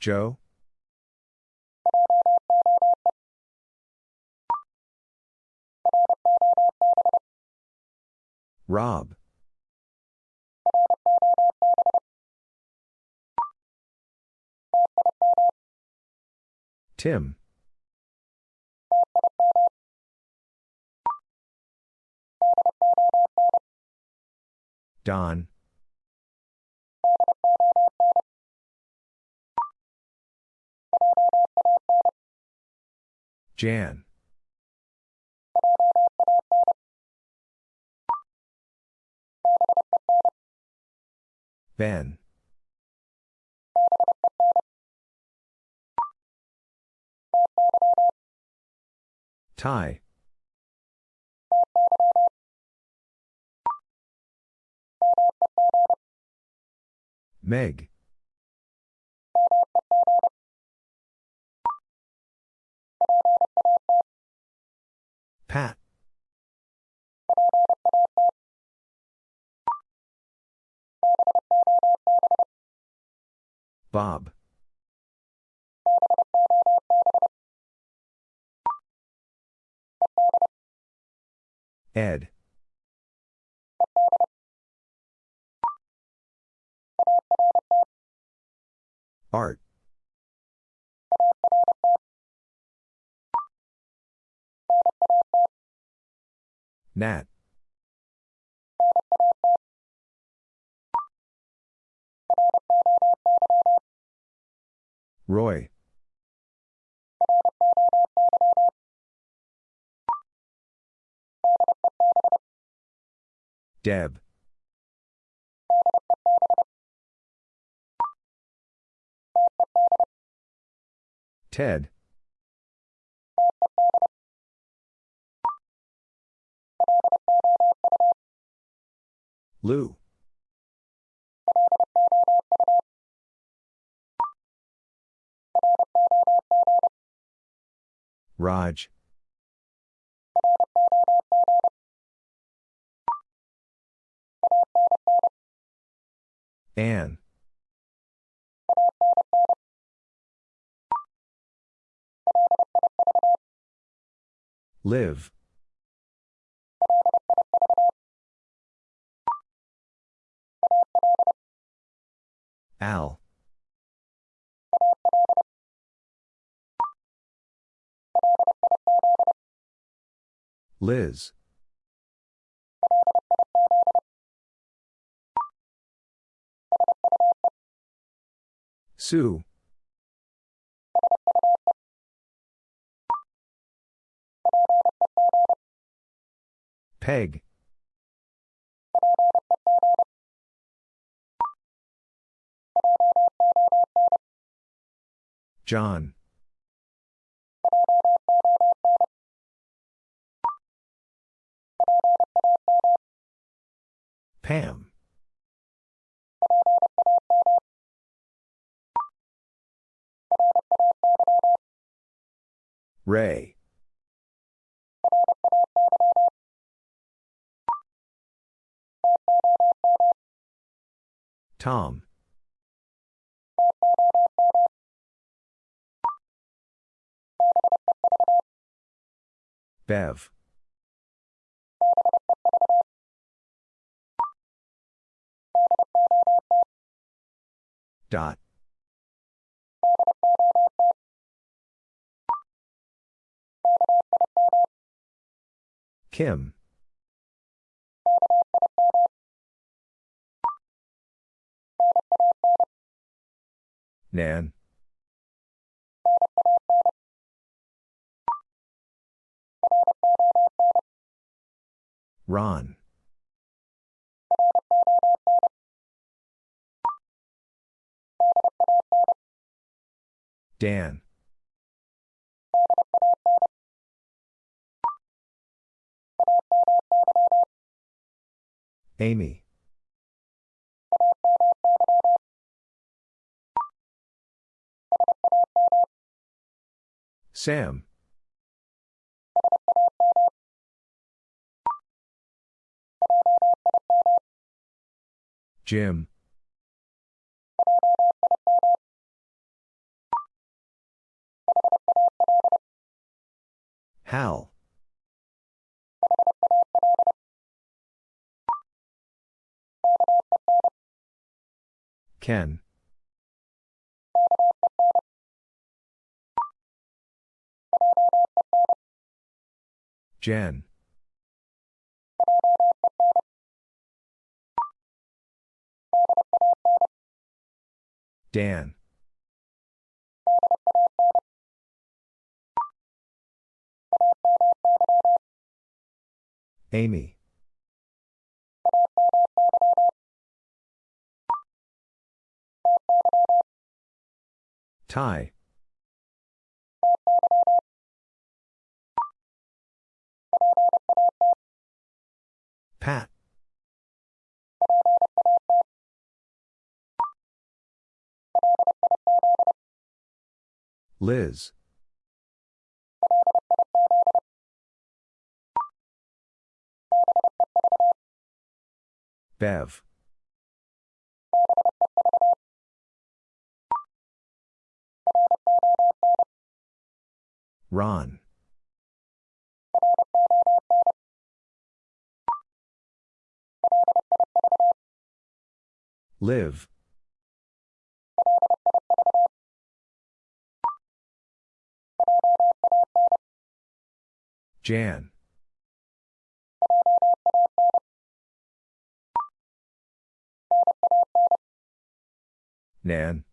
Joe? Rob? Tim? Don? Jan? Ben? Ty? Meg? Pat? Bob? Ed? Art? Nat? Roy? Deb? Ted? Lou? Raj? Anne? Liv? Al? Liz? Sue? Peg? John? Pam? Ray? Tom? Bev? Dot? Kim? Nan? Ron? Dan? Amy? Sam? Jim. Hal. Ken. Jen. Dan. Amy. Ty. Pat. Liz. Bev. Ron. Liv. Jan. Nan.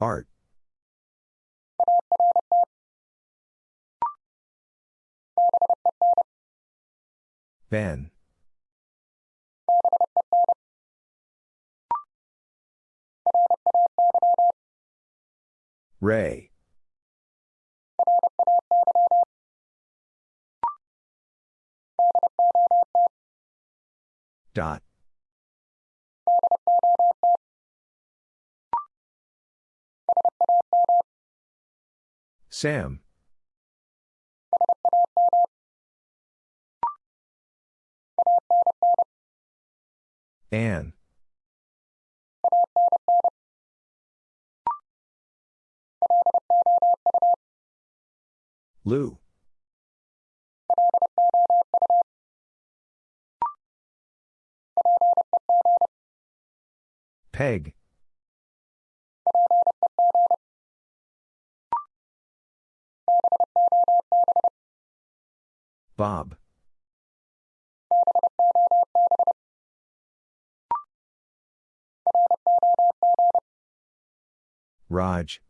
Art. Ben. Ray. Dot. Sam. Anne. Lou. Peg. Bob. Raj.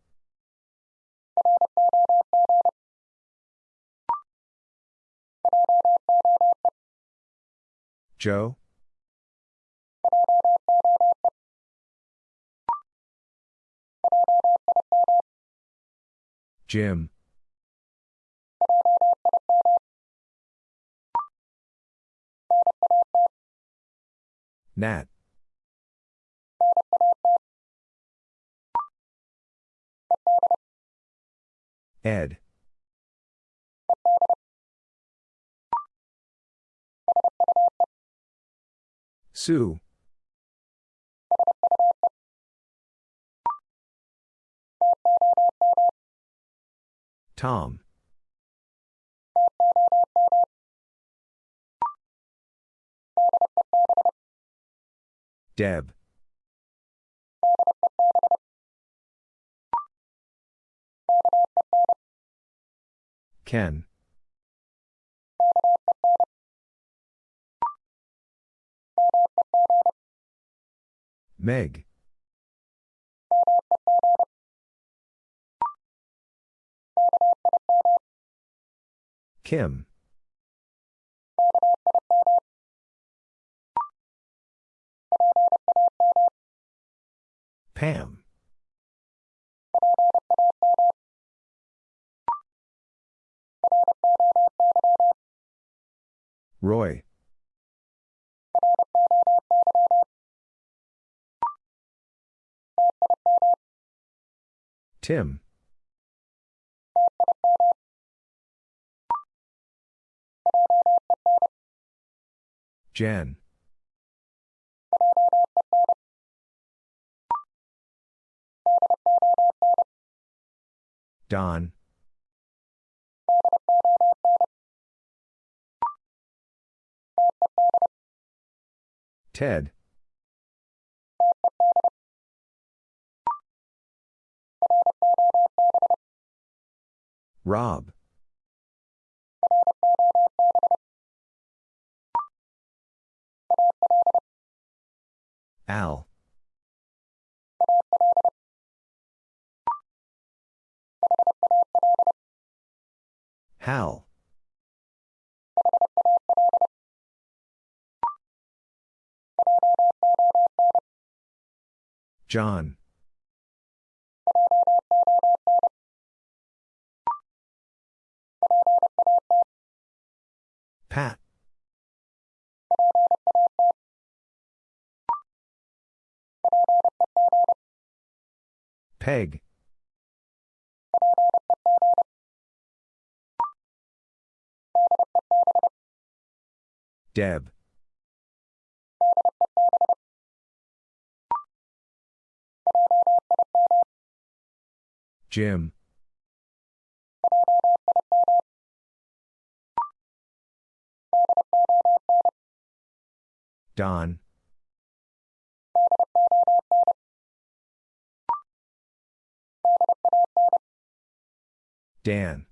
Joe. Jim. Nat. Ed. Sue. Tom. Deb. Ken. Meg. Kim. Pam. Roy. Tim. Jen. Don. Ted. Rob. Al. Hal. John. Pat. Peg. Deb. Jim. Don. Dan.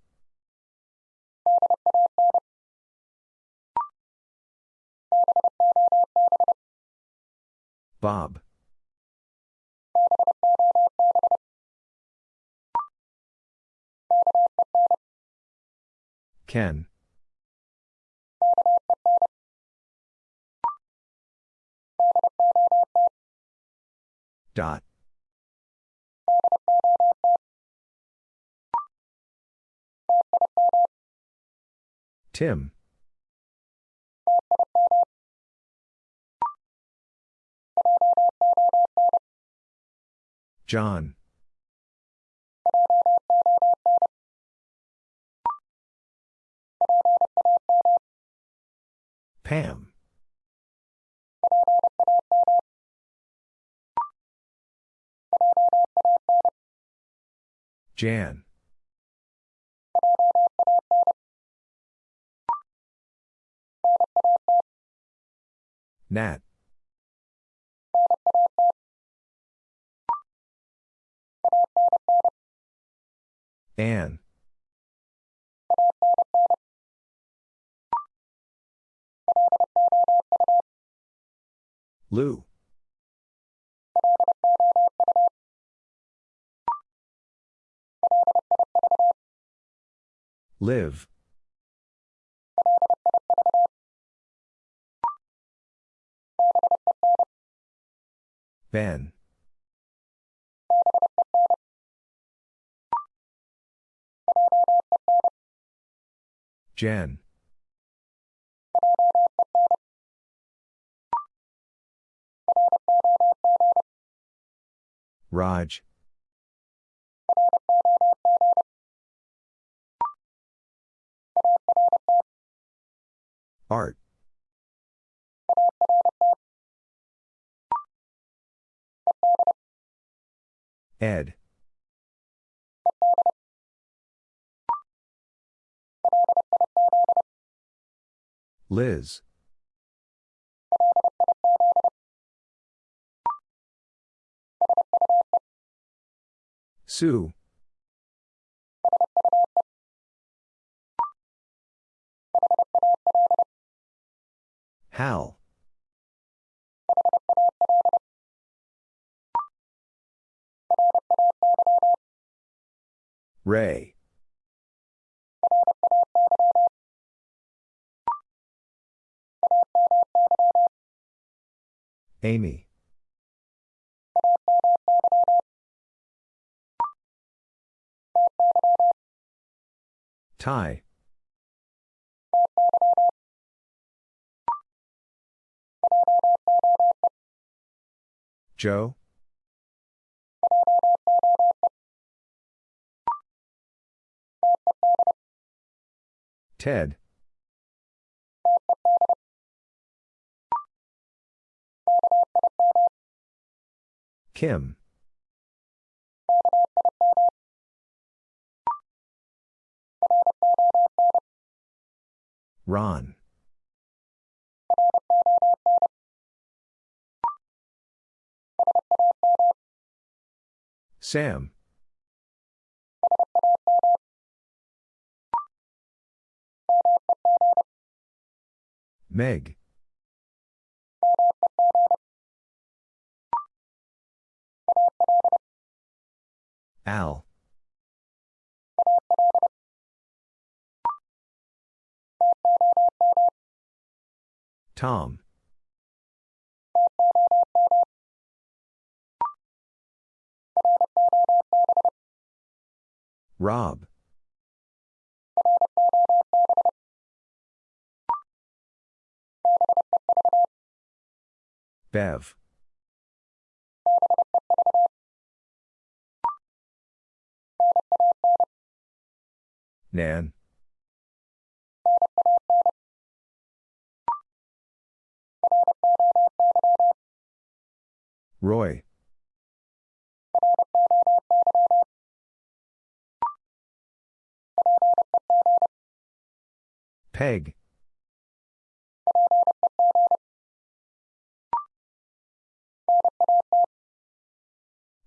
Bob. Ken. Dot. Tim. John. Pam. Jan. Nat. Anne. Lou. Liv. Ben. Jen. Raj. Art. Ed. Liz. Sue. Hal. Ray. Amy. Ty. Joe. Ted. Kim. Ron. Sam. Meg. Al. Tom. Rob. Bev. Nan. Roy. Peg.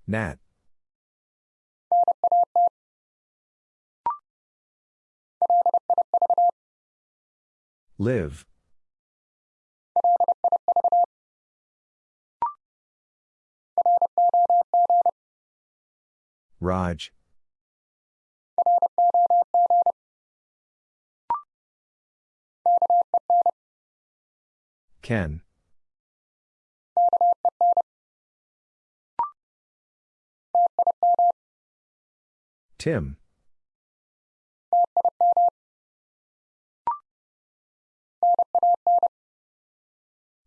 Nat. Liv. Raj. Ken. Tim.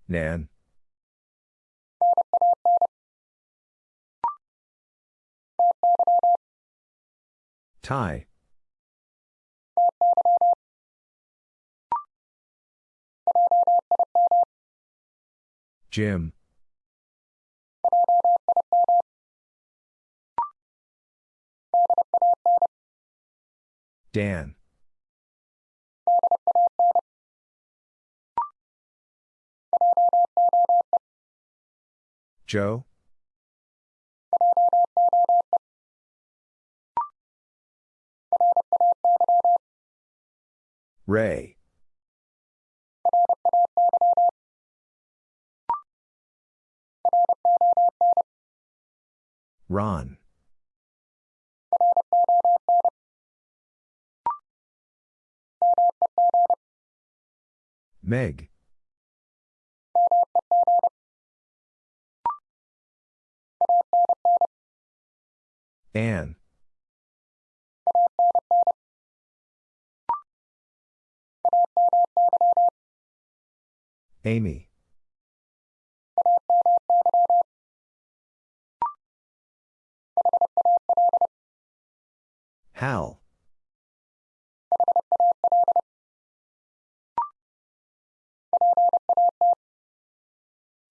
Nan. Ty. Jim. Dan. Joe. Ray. Ron. Meg. Anne. Amy. Hal.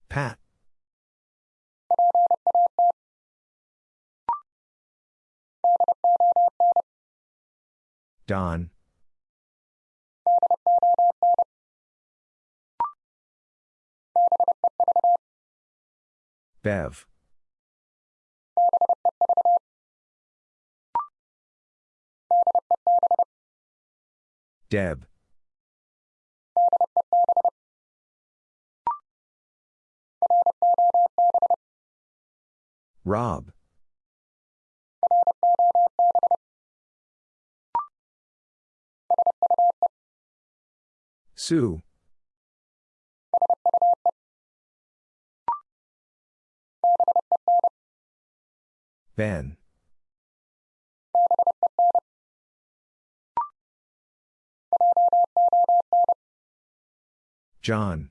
Pat. Don. Bev. Deb. Rob. Sue. Ben. John.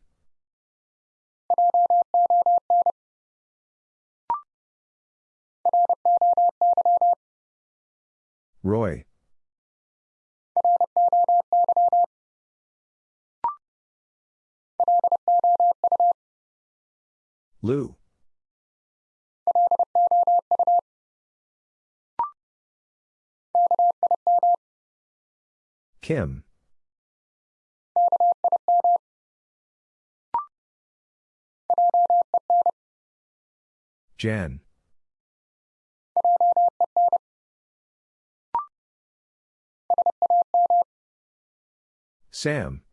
Roy. Lou. Kim. Jen. Sam.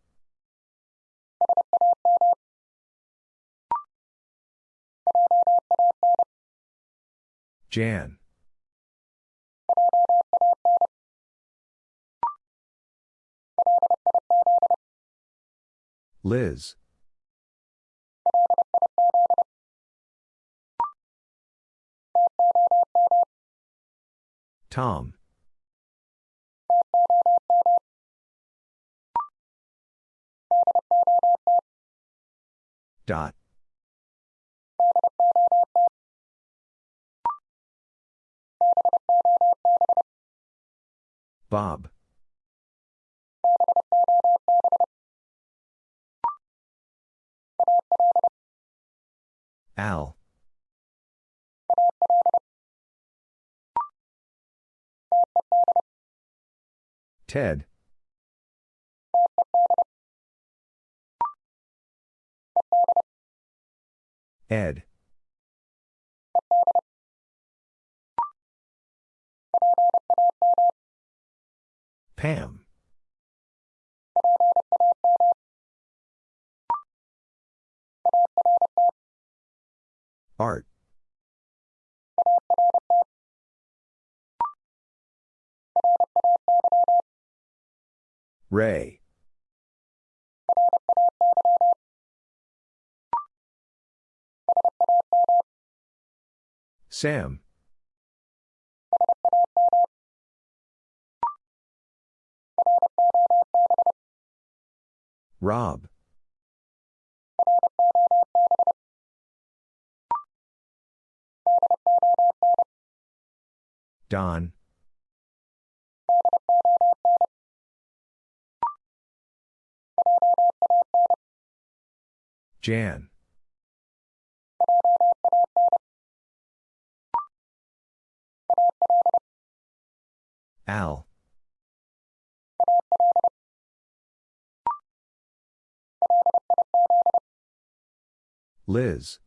Jan. Liz. Tom. Dot. Bob. Al. Ted. Ed. Pam. Art. Ray. Sam. Rob. Don. Jan. Al. Liz.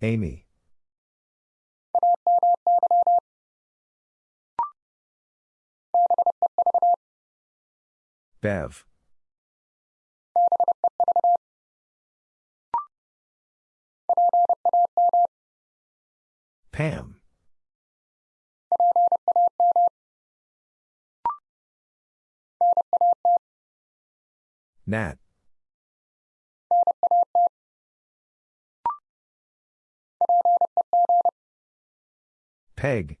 Amy. Bev. Pam. Nat. Peg.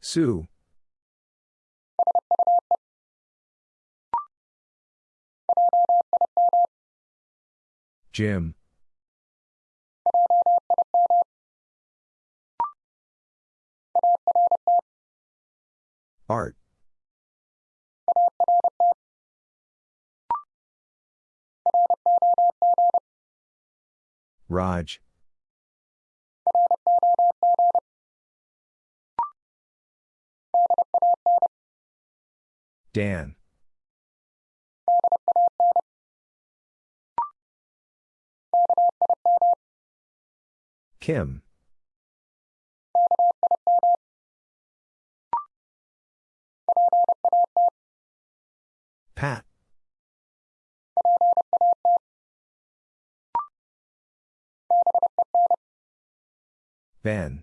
Sue. Jim. Art. Raj. Dan. Kim. Pat. Ben.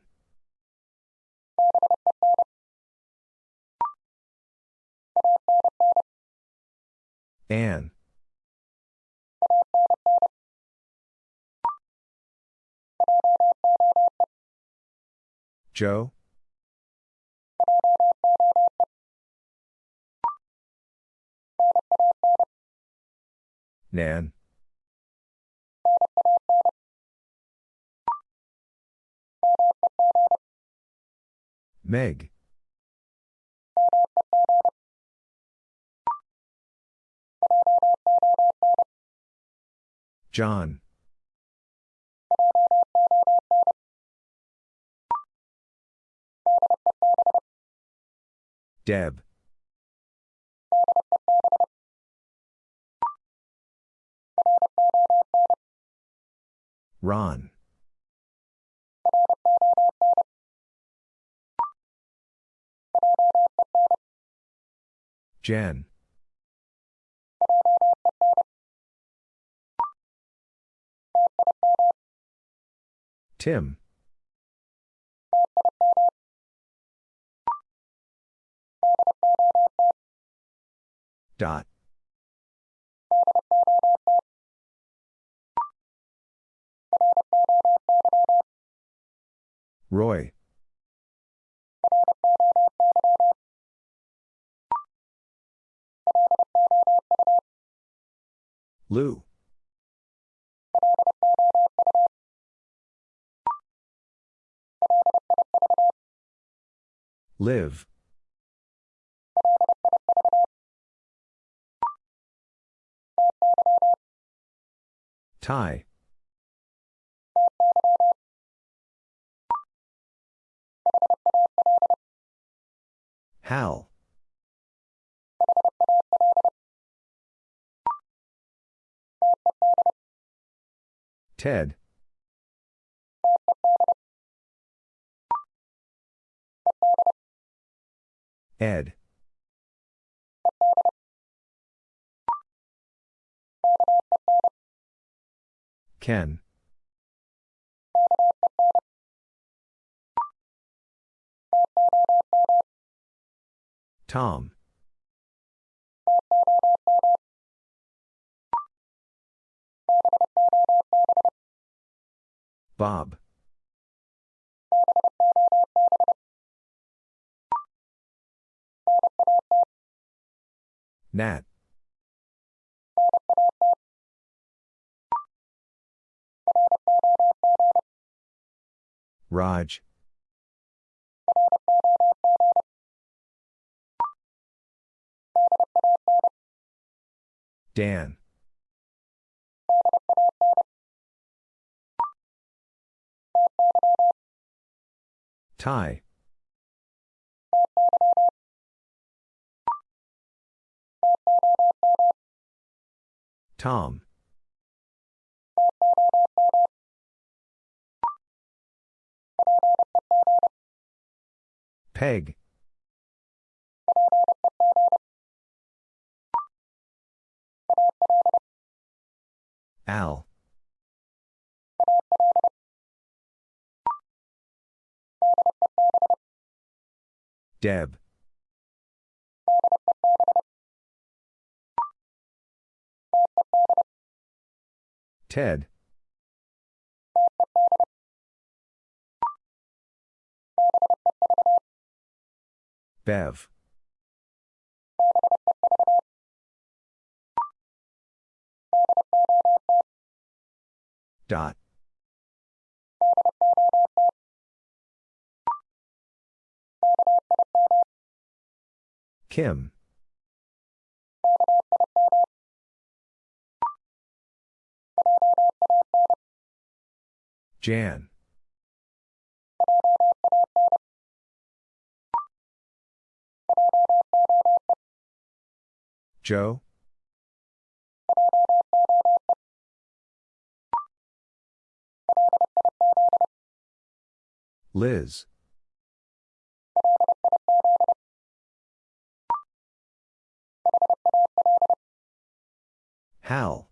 Anne. Joe? Nan. Meg. John. Deb. Ron. Jen. Tim. Dot. Roy. Lou. Liv. Ty. Hal. Ted. Ed. Ken. Tom. Bob. Nat. Raj. Dan. Ty. Tom. Peg. Al. Deb. Ted. Bev. Dot. Kim. Jan. Joe. Liz. Hal.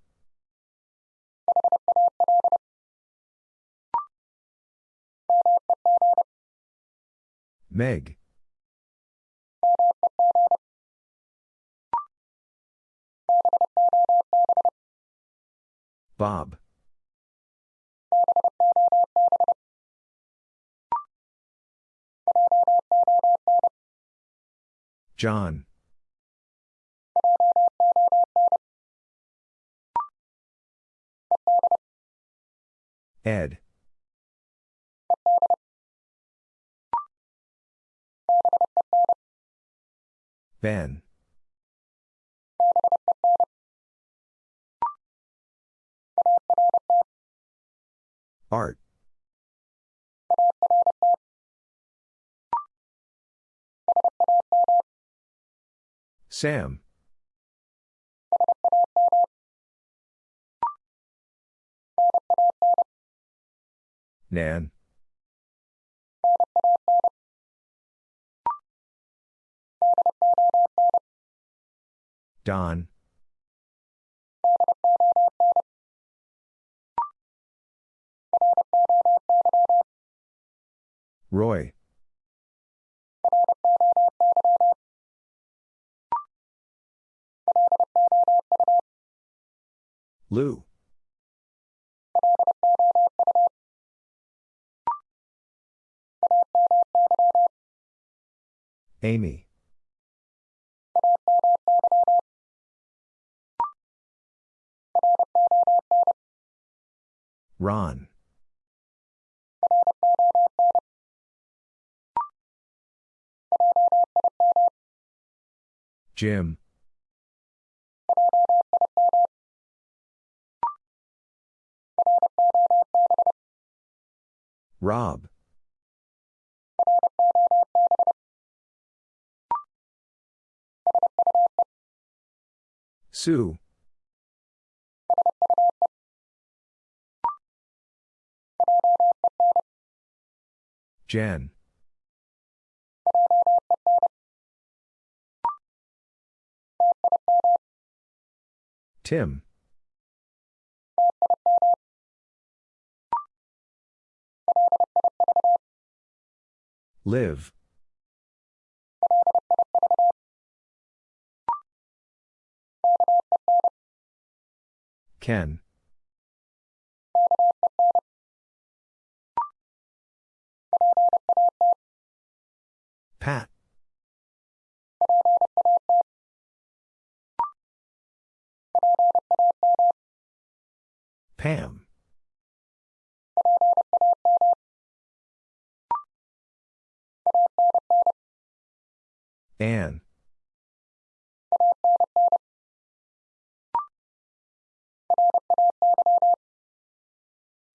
Meg. Bob. John. Ed. Ben. Art. Sam. Nan. Don. Roy. Lou. Amy. Ron. Jim. Rob. Sue. Jen. Tim. Liv. Ken. Pat. Pam. Anne.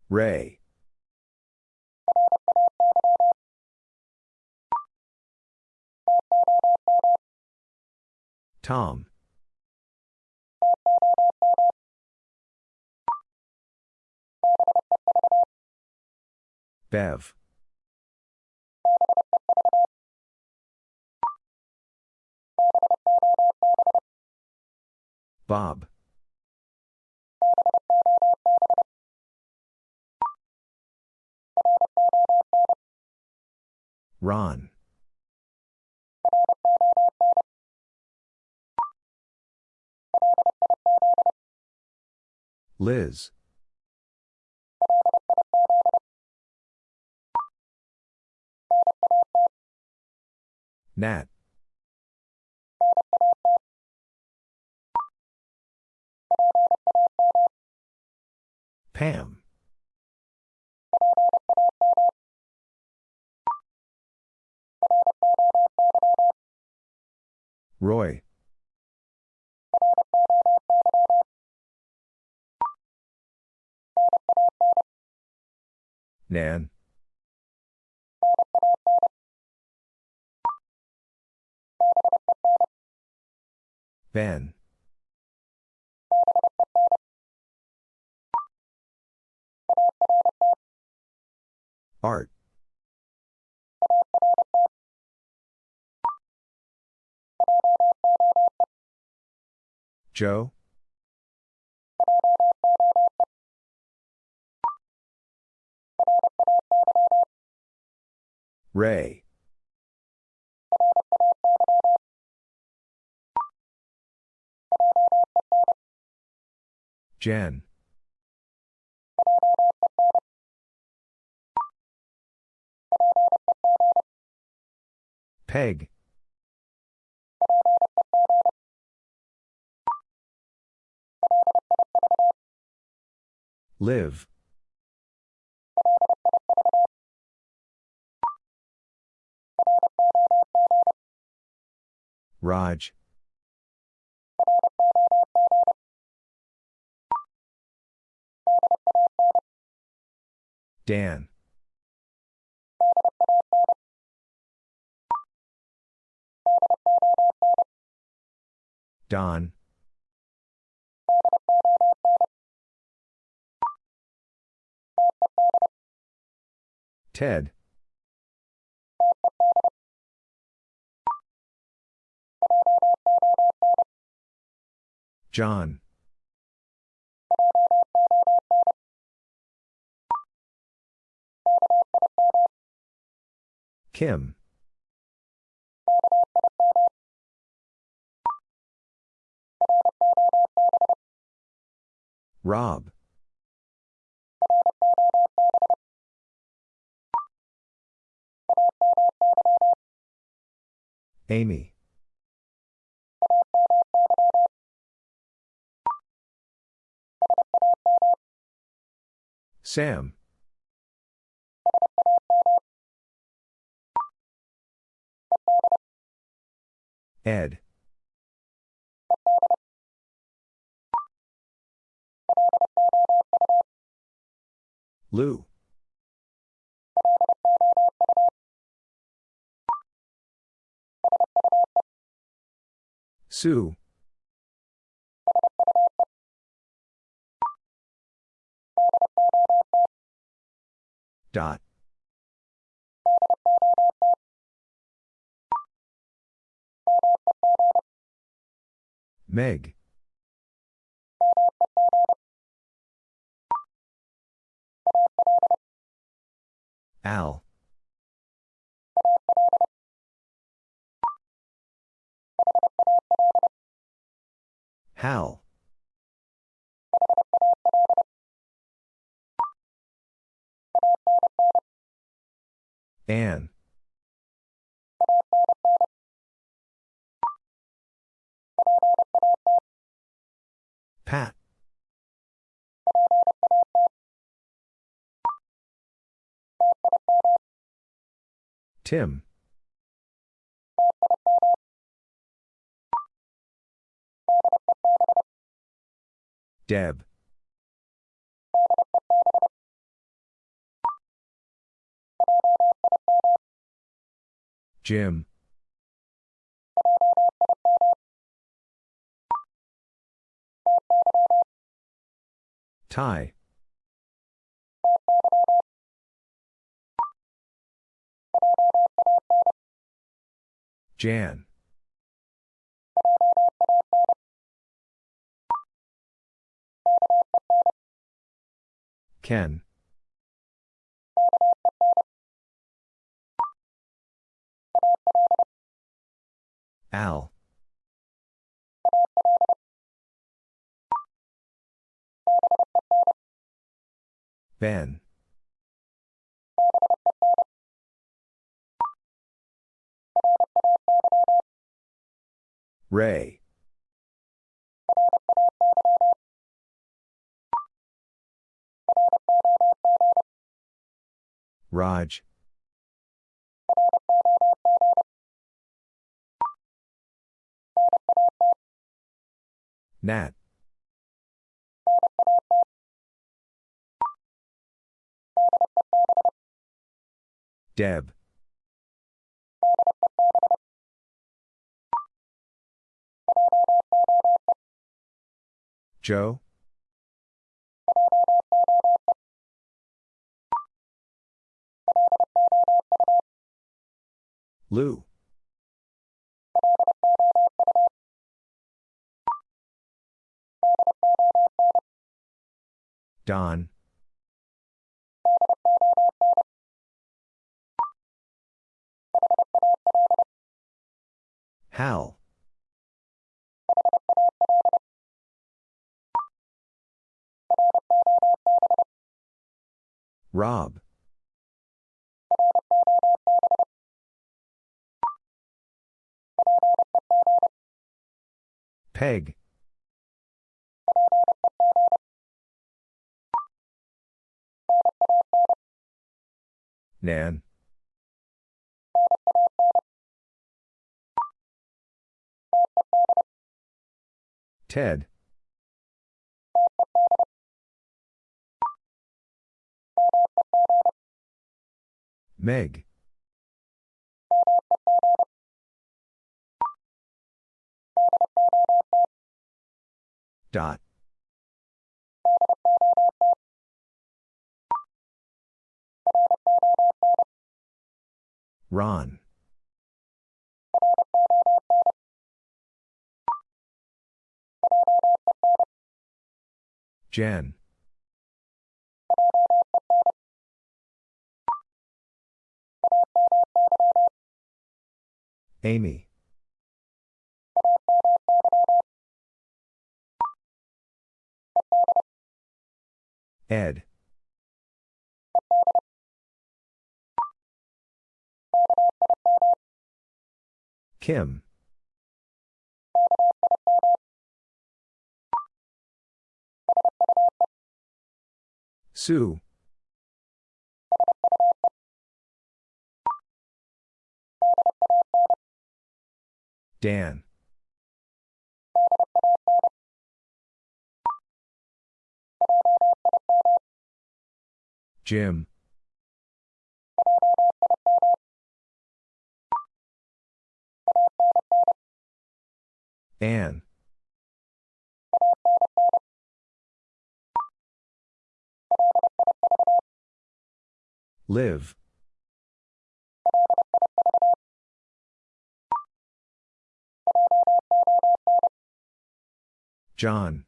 Ray. Tom. Bev. Bob. Ron. Liz. Nat. Pam. Roy. Nan. Ben. Art. Joe. Ray. Jen. Peg. Liv. Raj. Dan. Don. Ted. John. Kim. Rob. Amy. Sam. Ed. Lou. Sue. Dot. Meg. Al. Hal. Anne. Pat. Tim. Deb. Jim. Ty. Jan. Ken. Al. Ben. Ray. Raj. Nat. Deb. Joe. Lou. Don. Hal. Rob. Peg. Nan. Ted. Meg. Dot. Ron. Jen. Amy. Ed. Kim. Sue. Dan. Jim. Anne. Liv. John.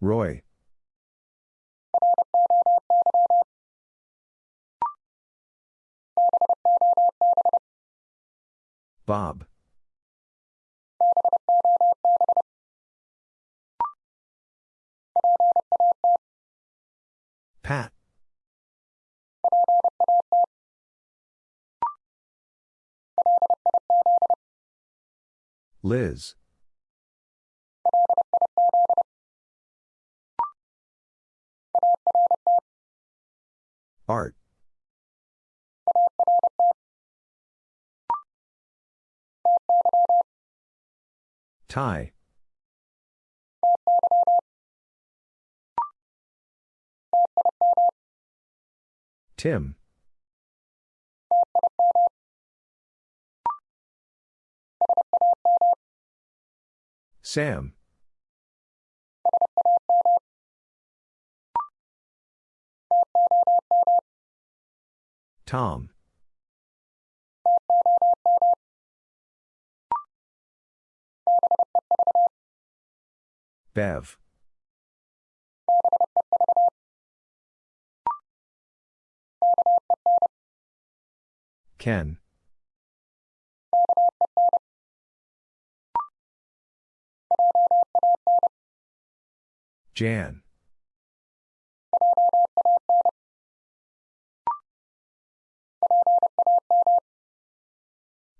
Roy. Bob. Pat. Liz. Art. Ty. Tim. Sam. Tom. Bev. Ken. Jan.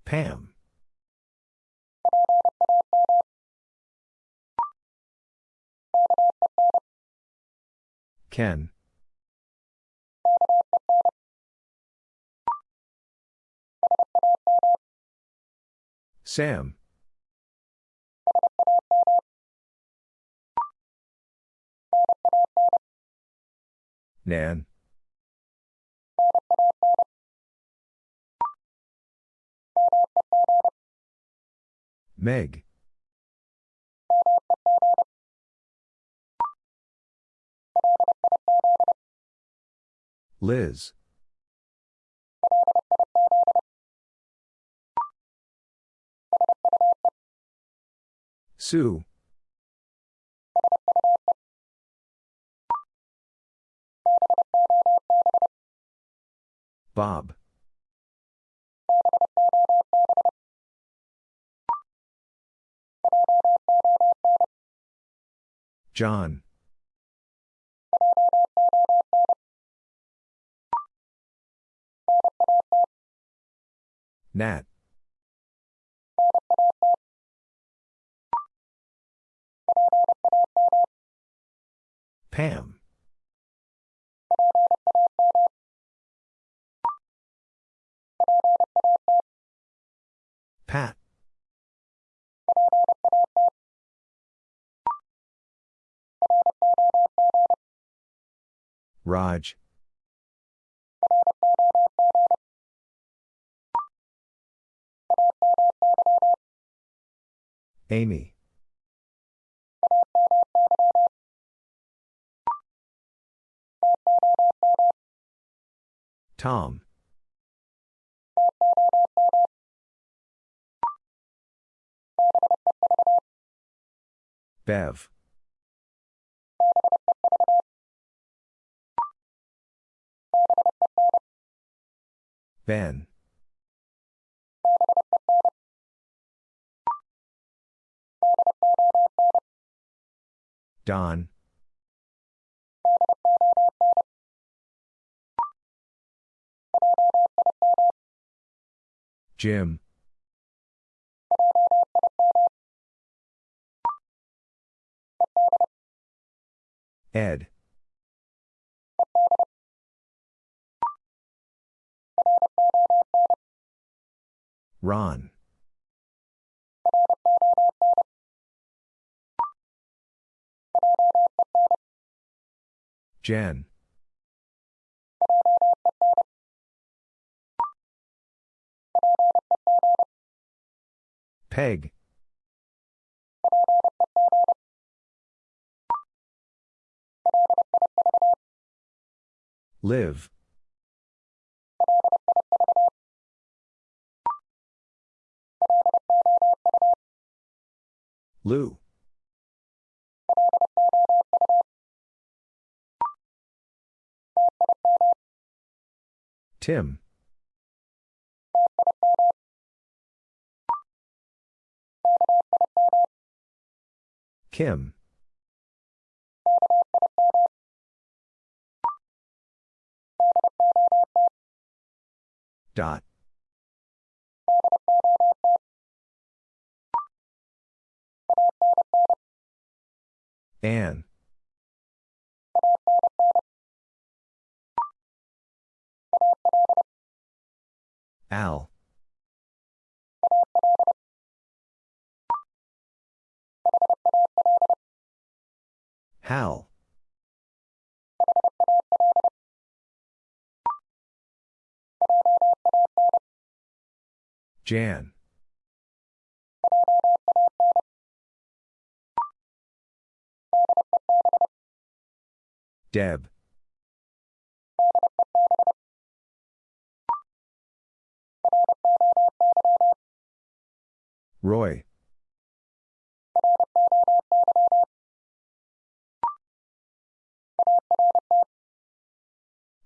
Pam. Ken. Sam. Nan. Meg. Liz. Sue. Bob. John. Nat. Pam. Pat. Raj. Amy. Tom. Bev. Ben. Don. Jim. Ed. Ron. Jen. Peg. Liv. Lou. Tim. Kim. Dot. Anne. Al. Hal. Jan. Deb. Roy.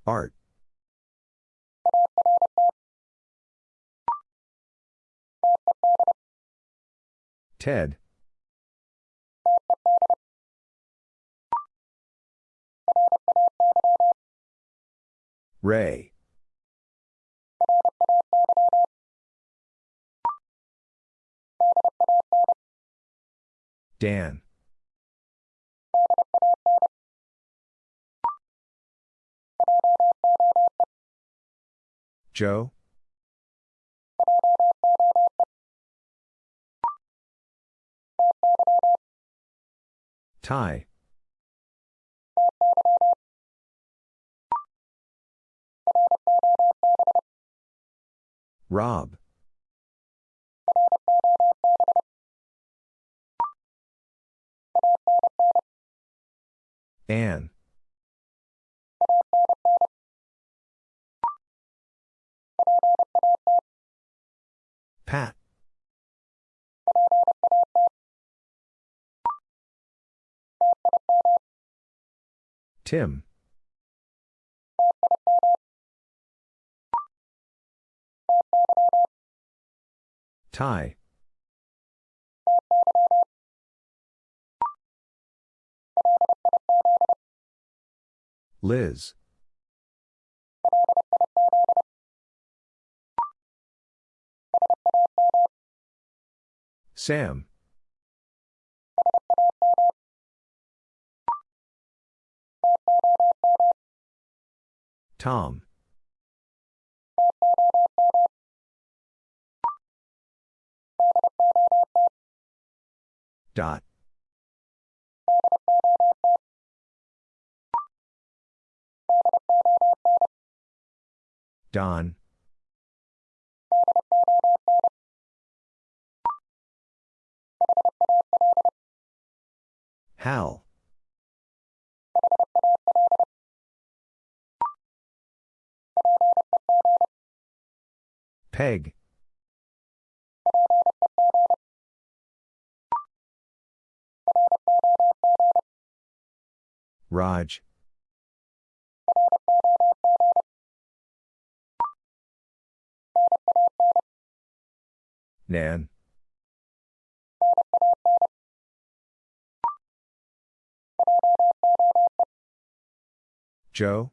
Art. Ted. Ray. Dan. Joe? Ty. Rob. Anne. Pat. Tim. Ty. Liz. Sam. Tom. Dot. Don. Hal. Peg. Raj. Nan. Joe?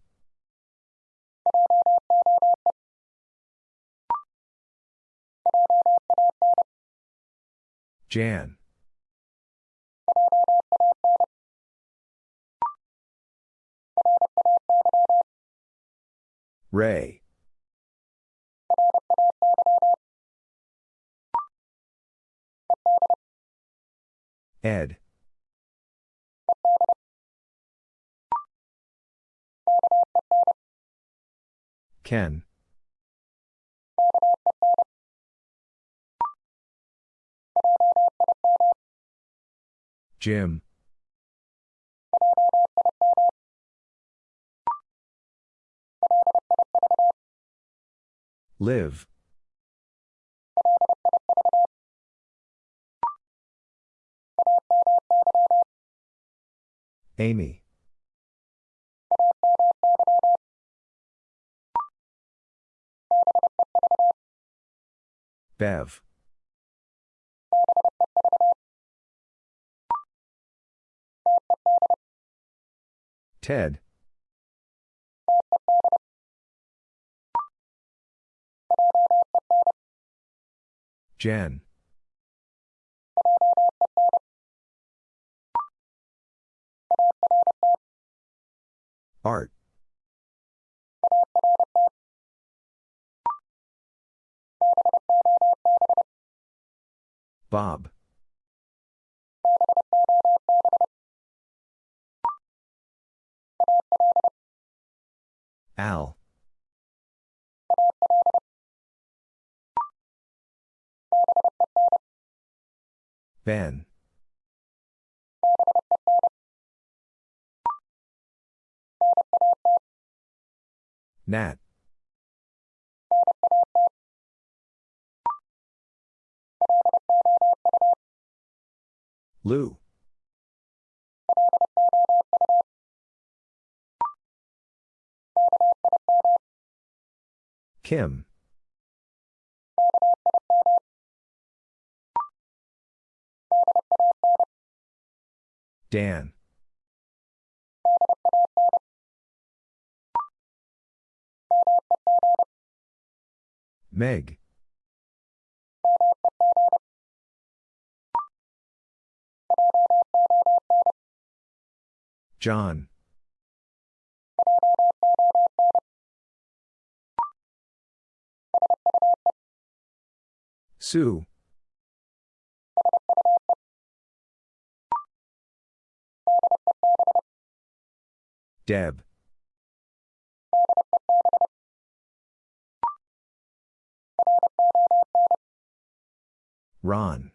Jan. Ray. Ed. Ken. Jim. Liv. Amy. Bev. Ted. Jen. Art. Bob. Al. Ben. Nat. Lou. Kim. Dan. Meg. John. Sue. Deb. Ron.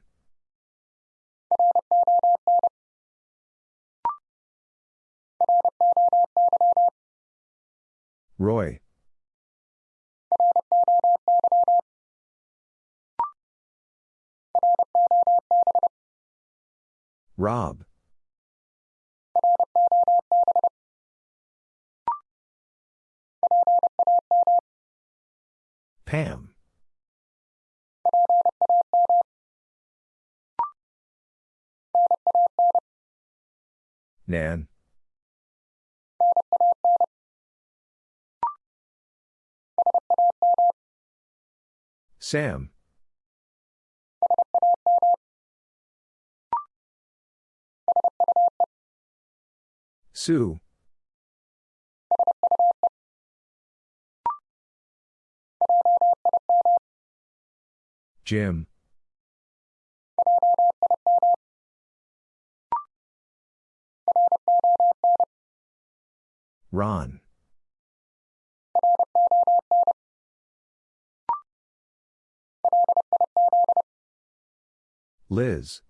Roy. Rob. Pam. Nan. Sam. Sue. Jim. Ron. Liz.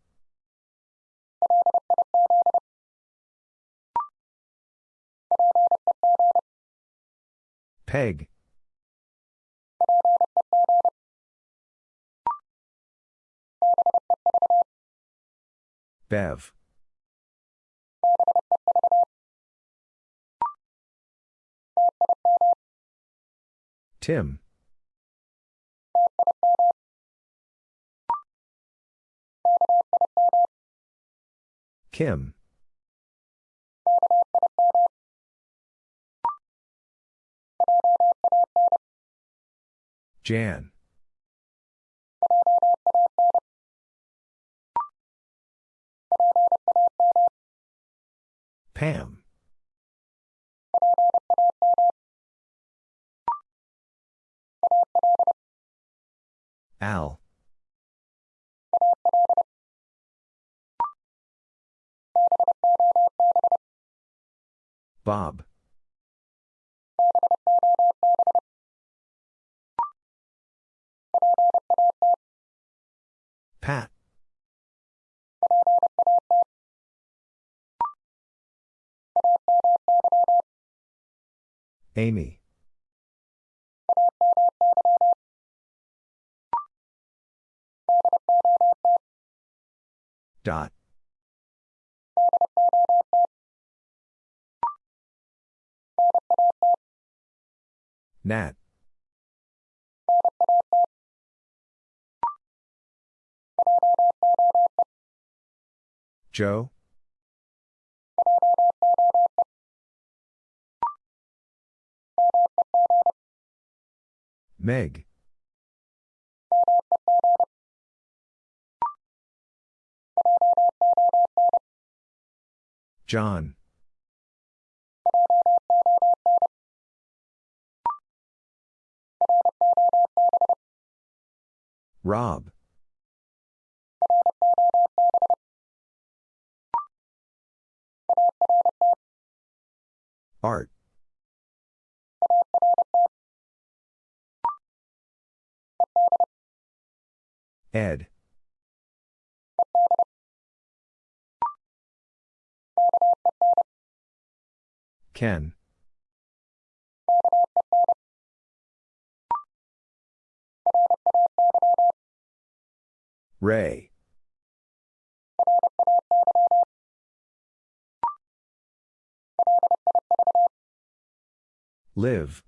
Peg. Bev. Tim. Kim. Jan. Pam. Al. Bob. Pat. Amy. Dot. Nat. Joe. Meg. John. Rob. Art. Ed. Ken. Ray. Liv.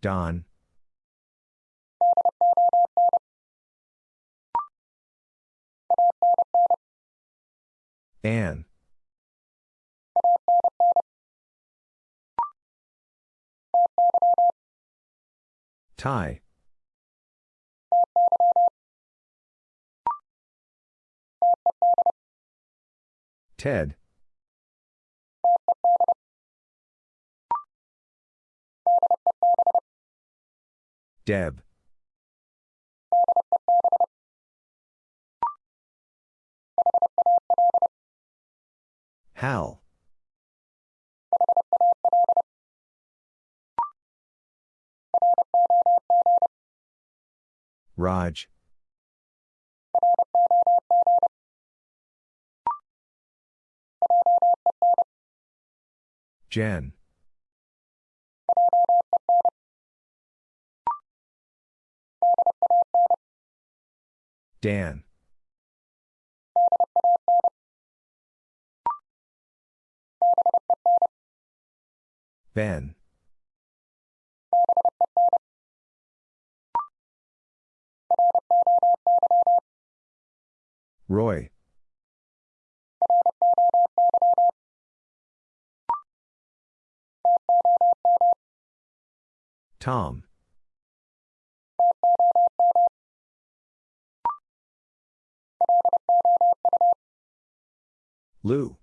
Don. Anne. Ty. Ted. Deb. Hal. Raj. Jen. Dan. Ben. Roy. Tom. Lou.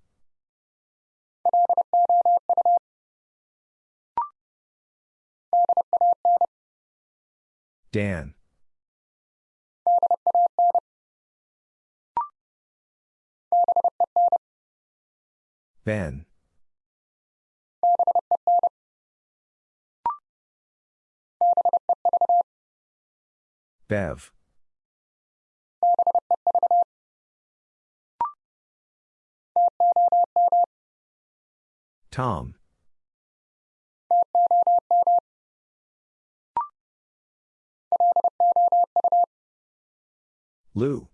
Dan. Ben. Bev. Tom. Lou.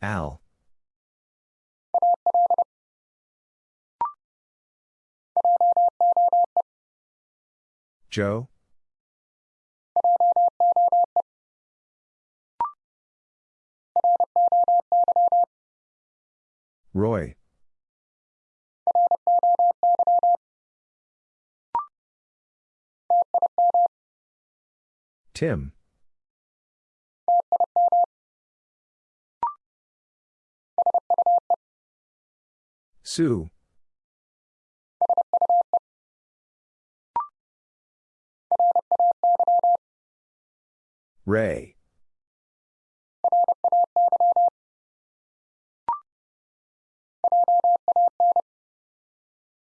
Al. Joe? Roy. Tim. Sue. Ray.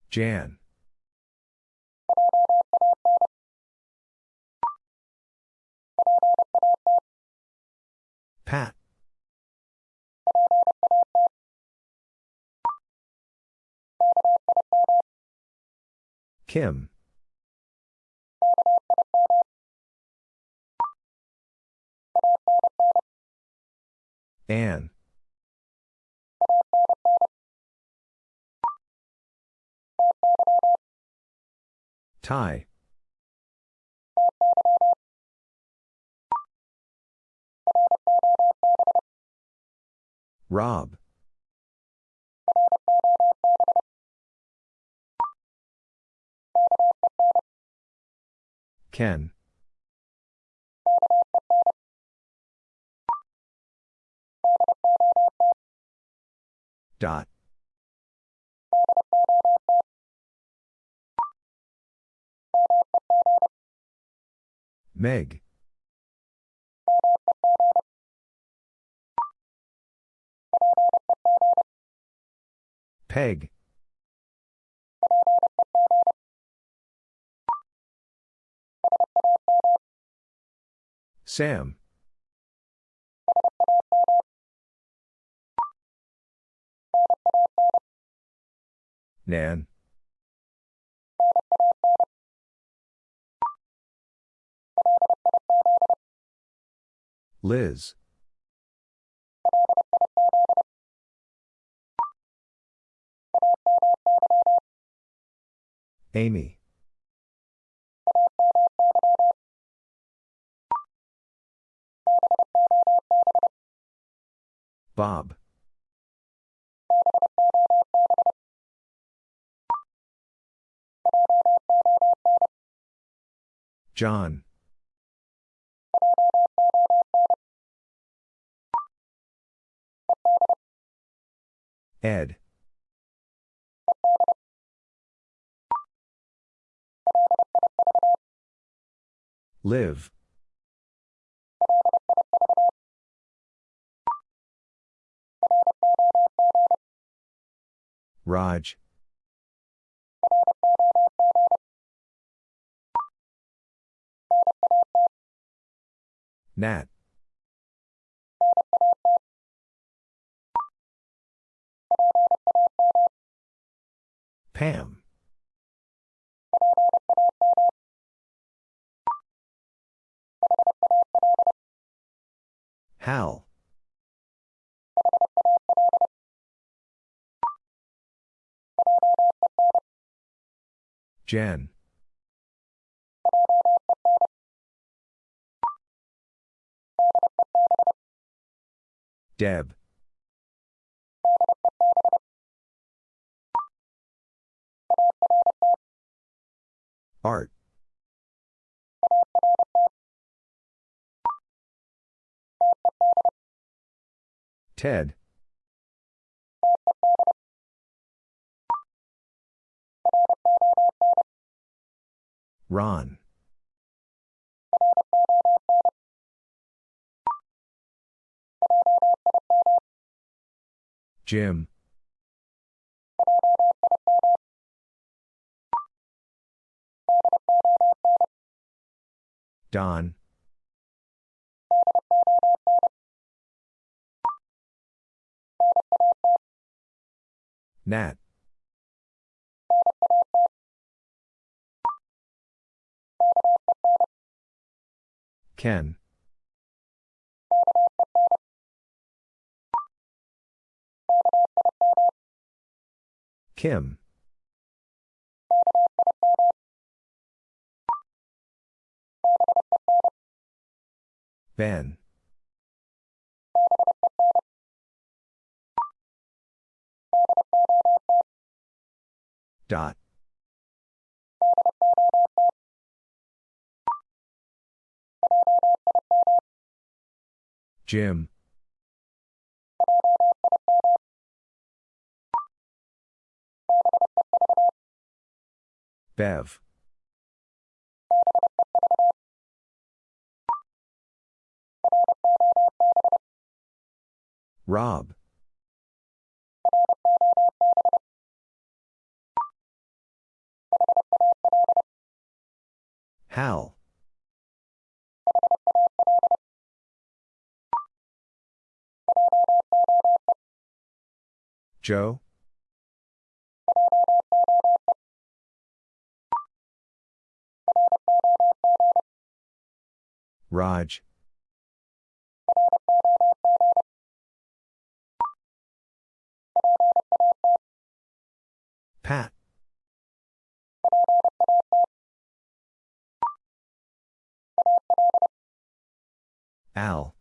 Jan. Pat. Kim. Anne. Ty. Rob. Ken. Dot. Meg. Peg. Sam. Nan. Liz. Amy. Bob. John. Ed. Liv. Raj. Nat. Pam. Hal. Jen. Deb. Art. Ted. Ron. Jim. Don. Nat. Ken. Kim. Ben. Dot. Jim. Bev. Rob. Hal. Joe. Raj. Pat. Al.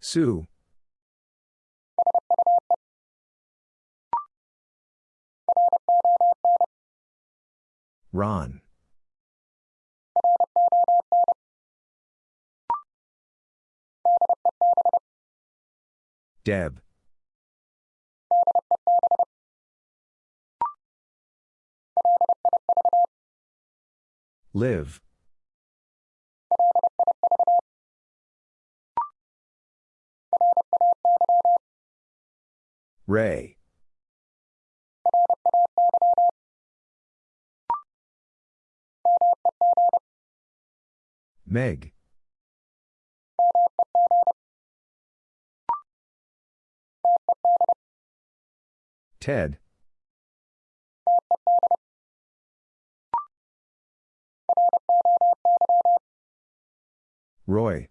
Sue. Ron. Deb. Liv. Ray. Meg. Ted. Roy.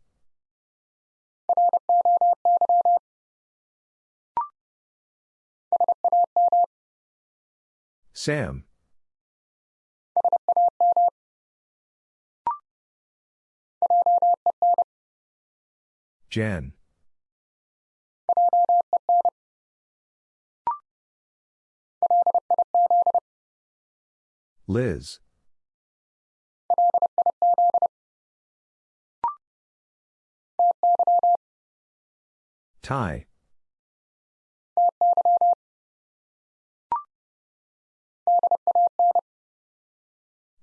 Sam. Jen. Liz. Ty.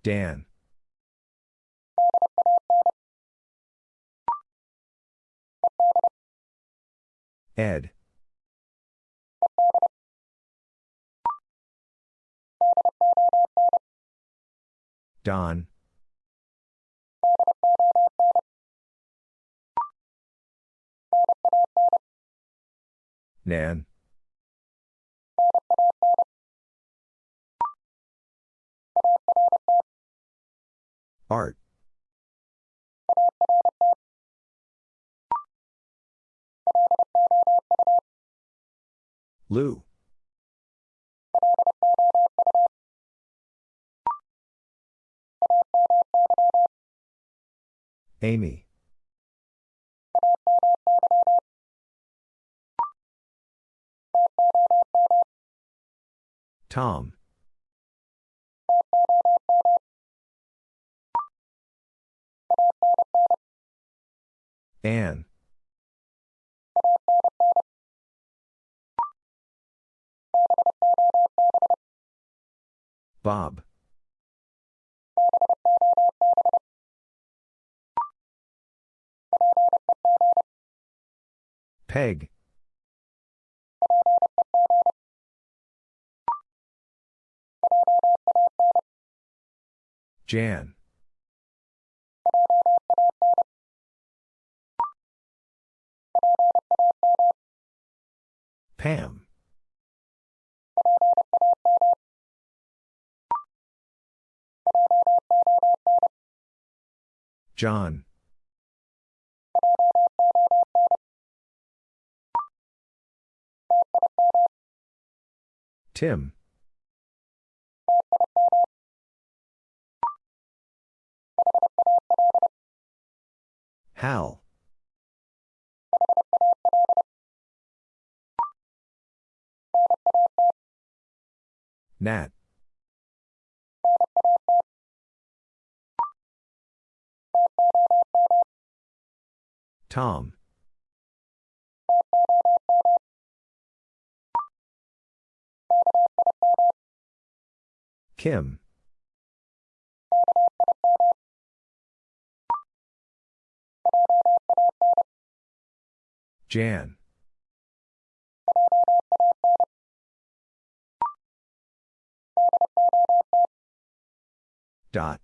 Dan. Ed. Don. Nan. Art. Lou. Amy. Tom. Anne. Bob. Peg. Jan. Pam. John. Tim. Hal. Nat. Tom. Kim. Jan. Dot.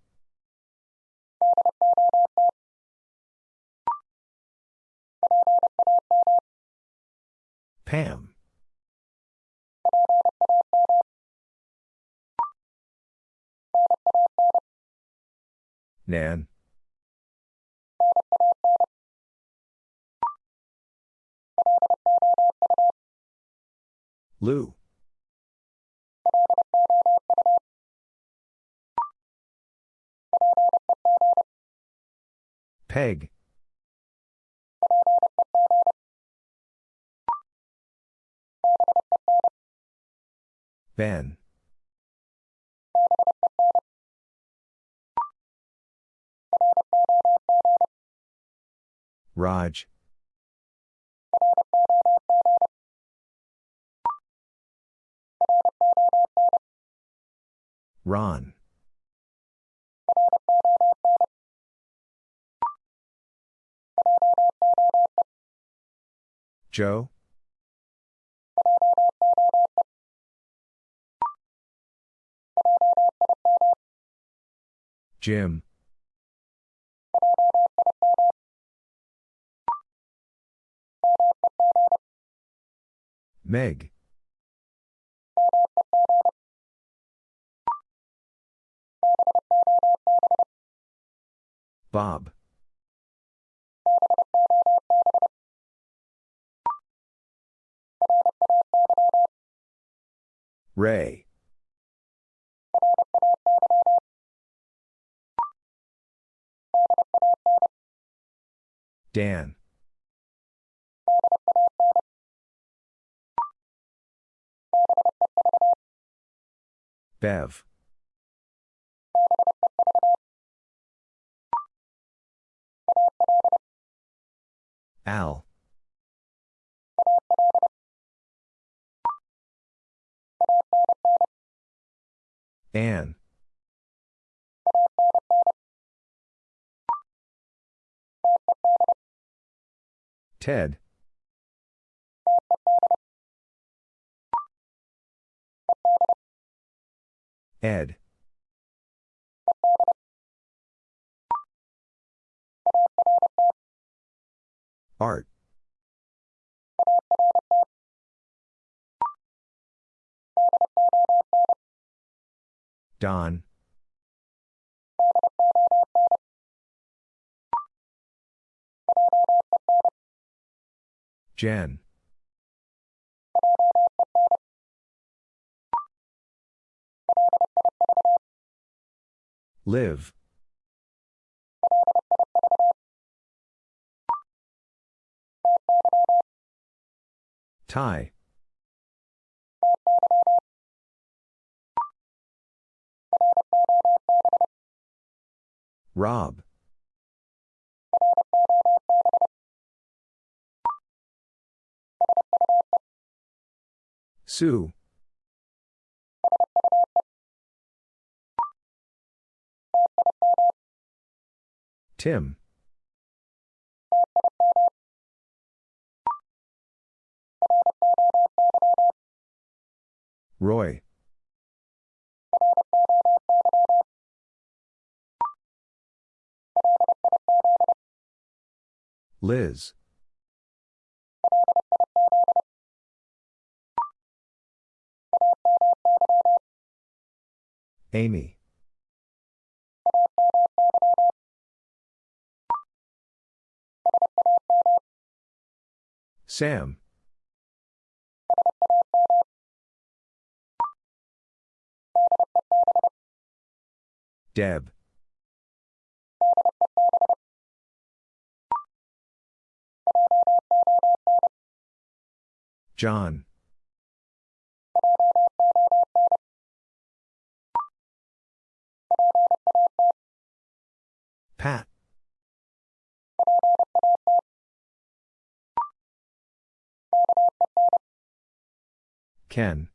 Pam. Nan. Lou. Peg. Ben. Raj. Ron. Joe? Jim. Meg. Bob. Ray. Dan. Bev. Al. Anne. Ted. Ed. Art. Don. Jen. Liv. Ty. Rob. Sue. Tim. Roy. Liz. Amy. Sam. Deb. John. Pat. Ken.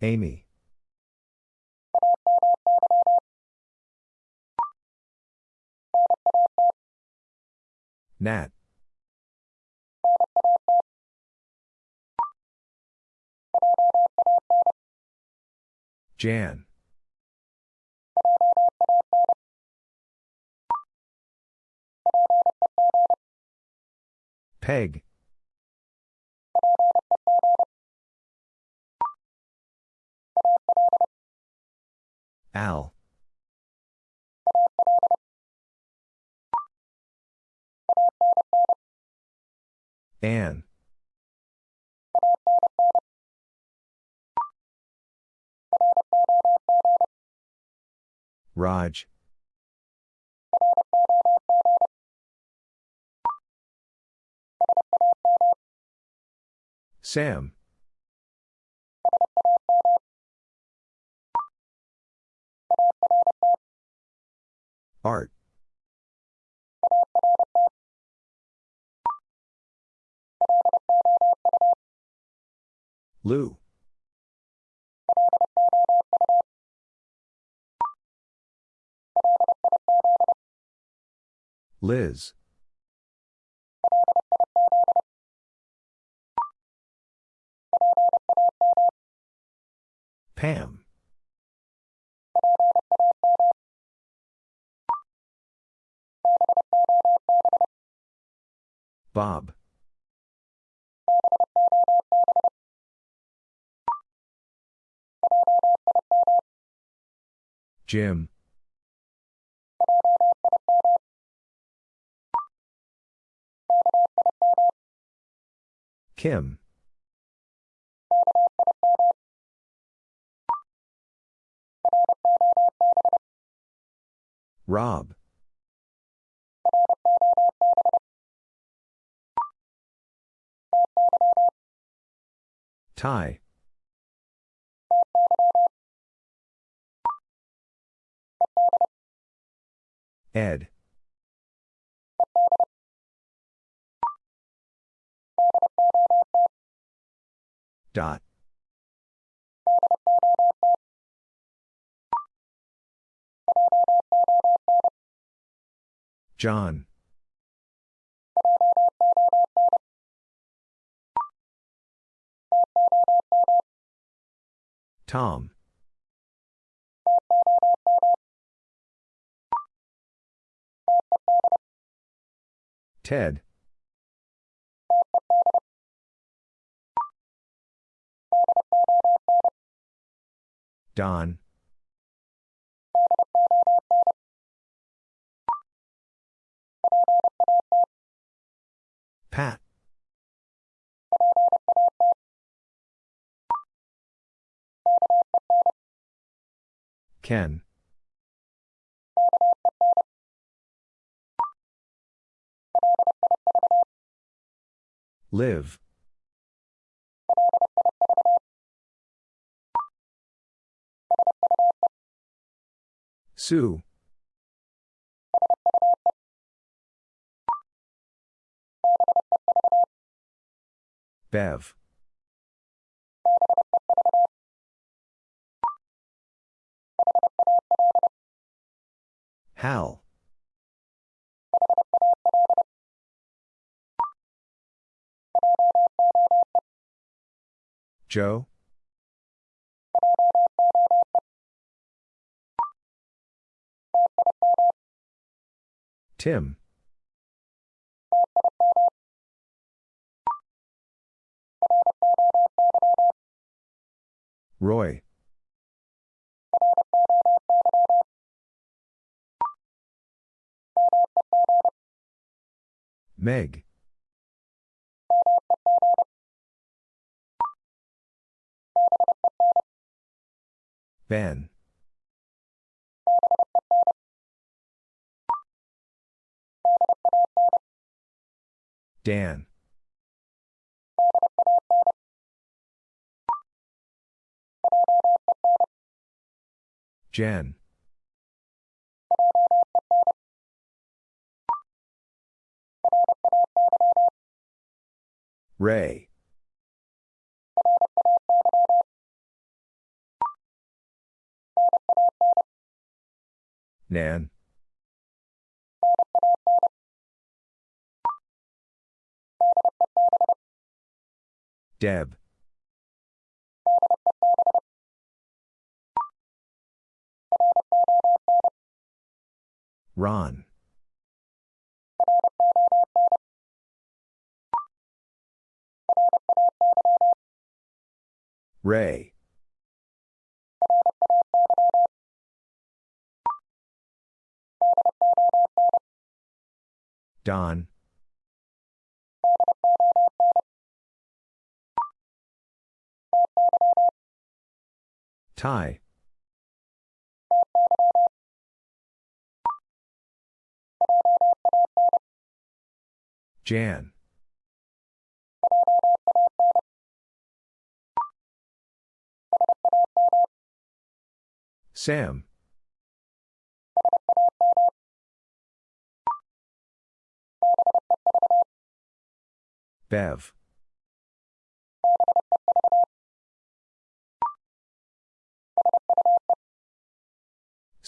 Amy. Nat. Jan. Peg. Al. Anne. Raj. Sam. Art. Lou. Liz. Pam. Bob. Jim. Kim. Rob. Ty. Ed. Dot. John. Tom. Ted. Don. Pat. Ken. Liv. Sue. Bev. Hal. Joe. Tim. Roy. Meg. Ben. Dan. Jen. Ray. Nan. Deb. Ron. Ray. Don. Ty. Jan. Sam. Bev.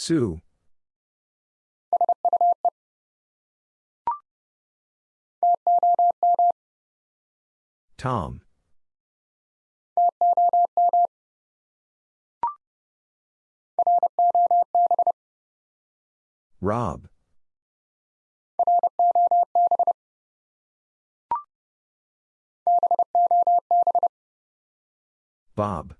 Sue. Tom. Rob. Bob.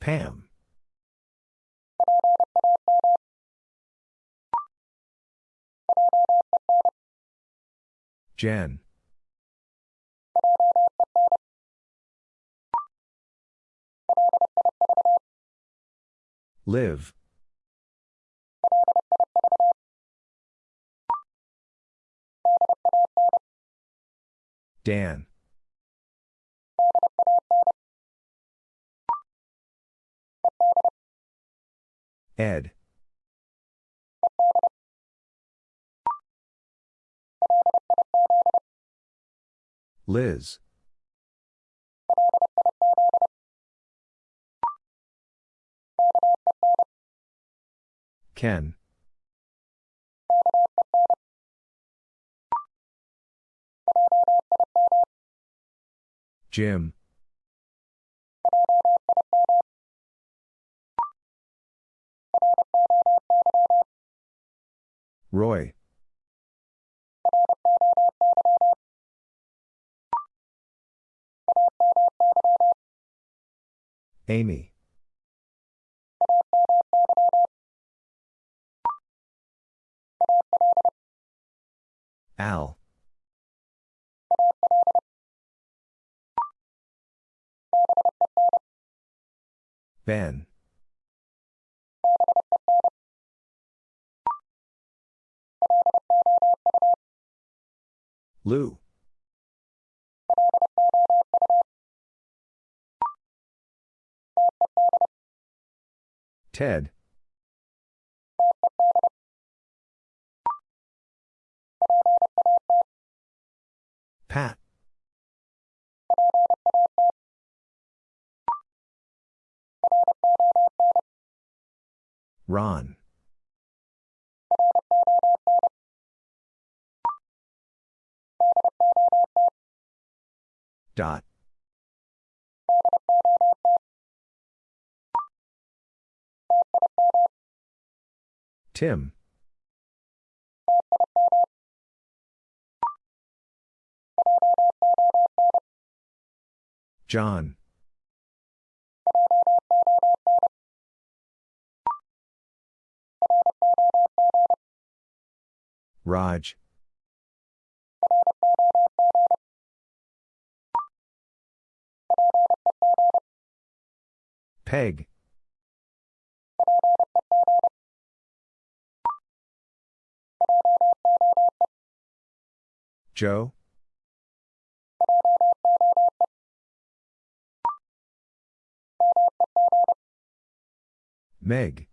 Pam. Jen. Liv. Dan. Ed. Liz. Ken. Jim. Roy. Amy. Al. Ben. Lou. Ted. Pat. Ron. Dot. Tim. John. Raj. Peg. Joe? Meg.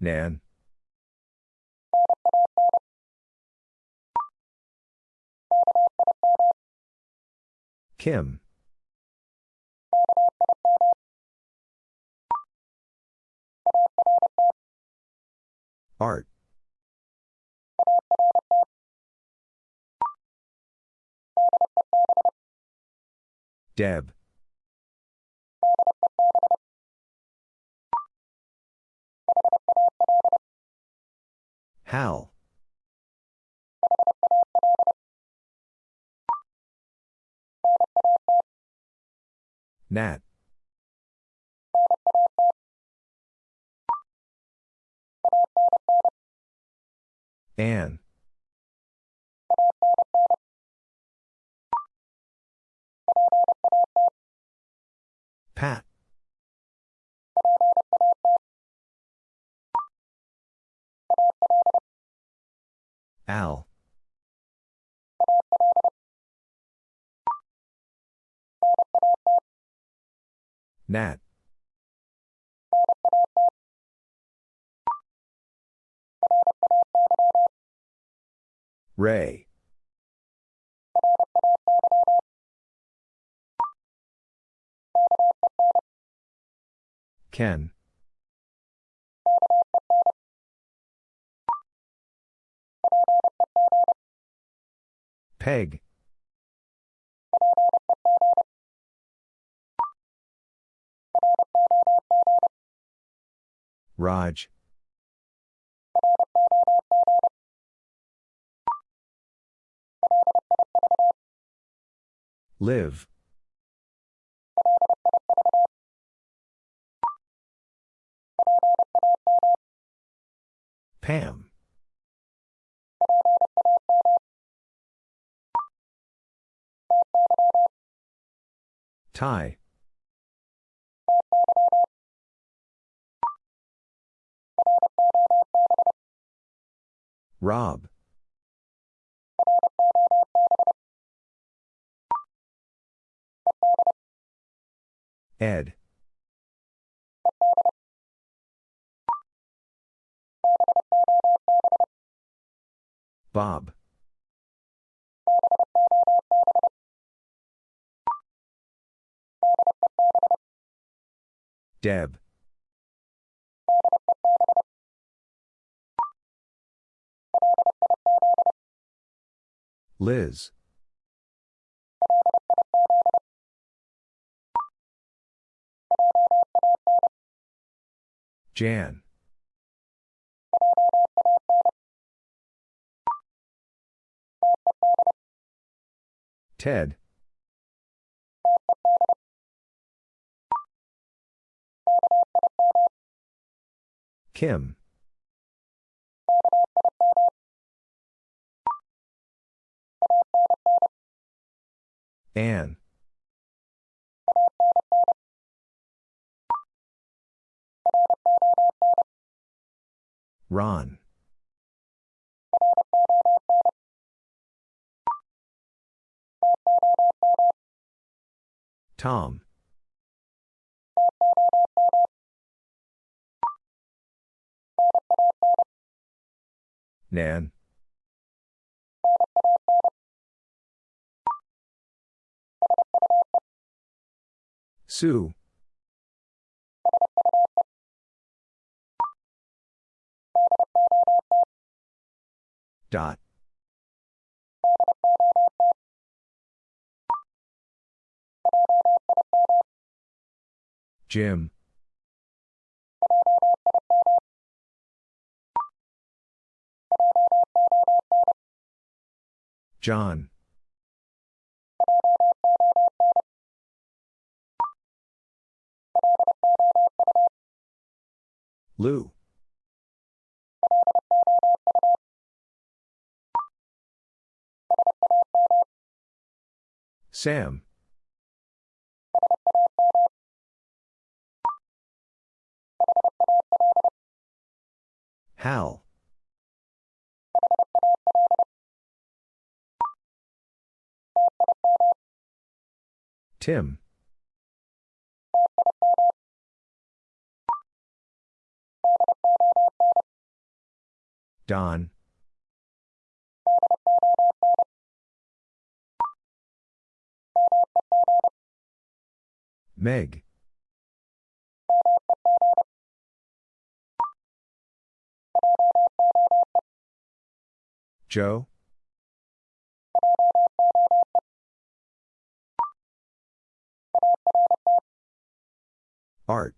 Nan. Kim. Art. Deb. Hal. Nat. Anne. Pat. Al. Nat. Ray. Ken. Peg. Raj. Liv. Pam. Ty. Rob. Ed. Bob. Deb. Liz. Jan. Ted. Kim. Anne. Ron. Tom. Nan. Sue. Dot. Jim. John. Lou. Sam. Hal. Tim. Don. Meg. Joe. Art.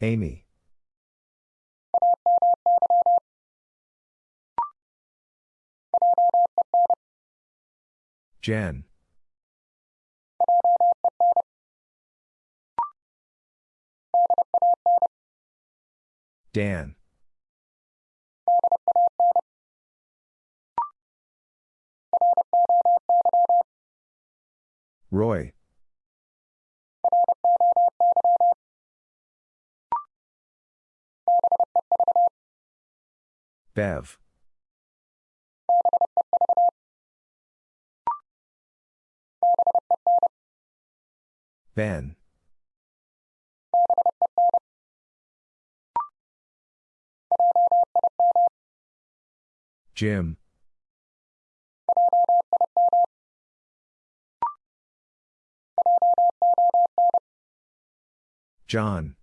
Amy. Jen. Dan. Roy. Bev. Ben. Jim. John.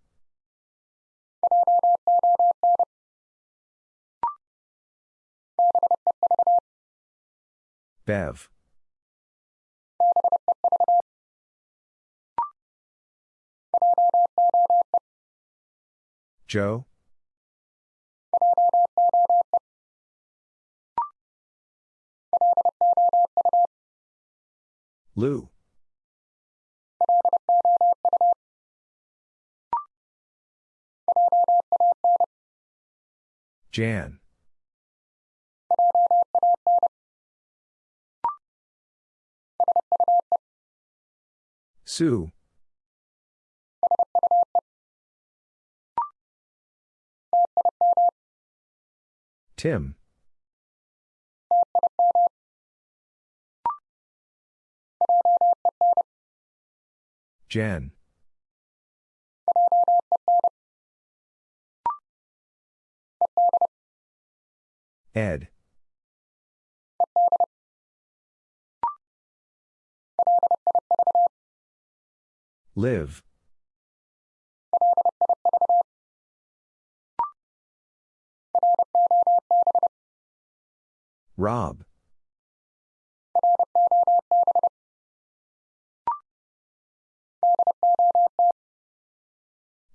Bev. Joe. Lou. Jan. Sue. Tim. Jen. Ed. Liv. Rob.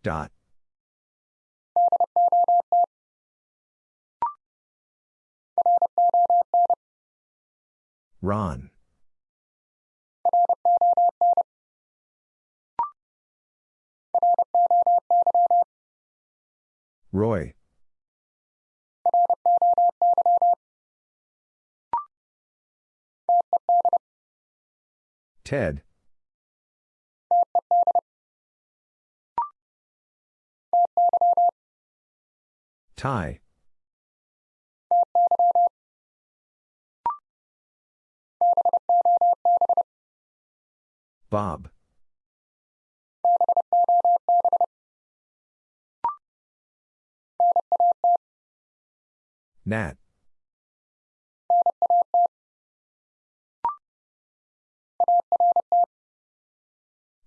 Dot. Ron. Roy. Ted. Ty. Bob. Nat.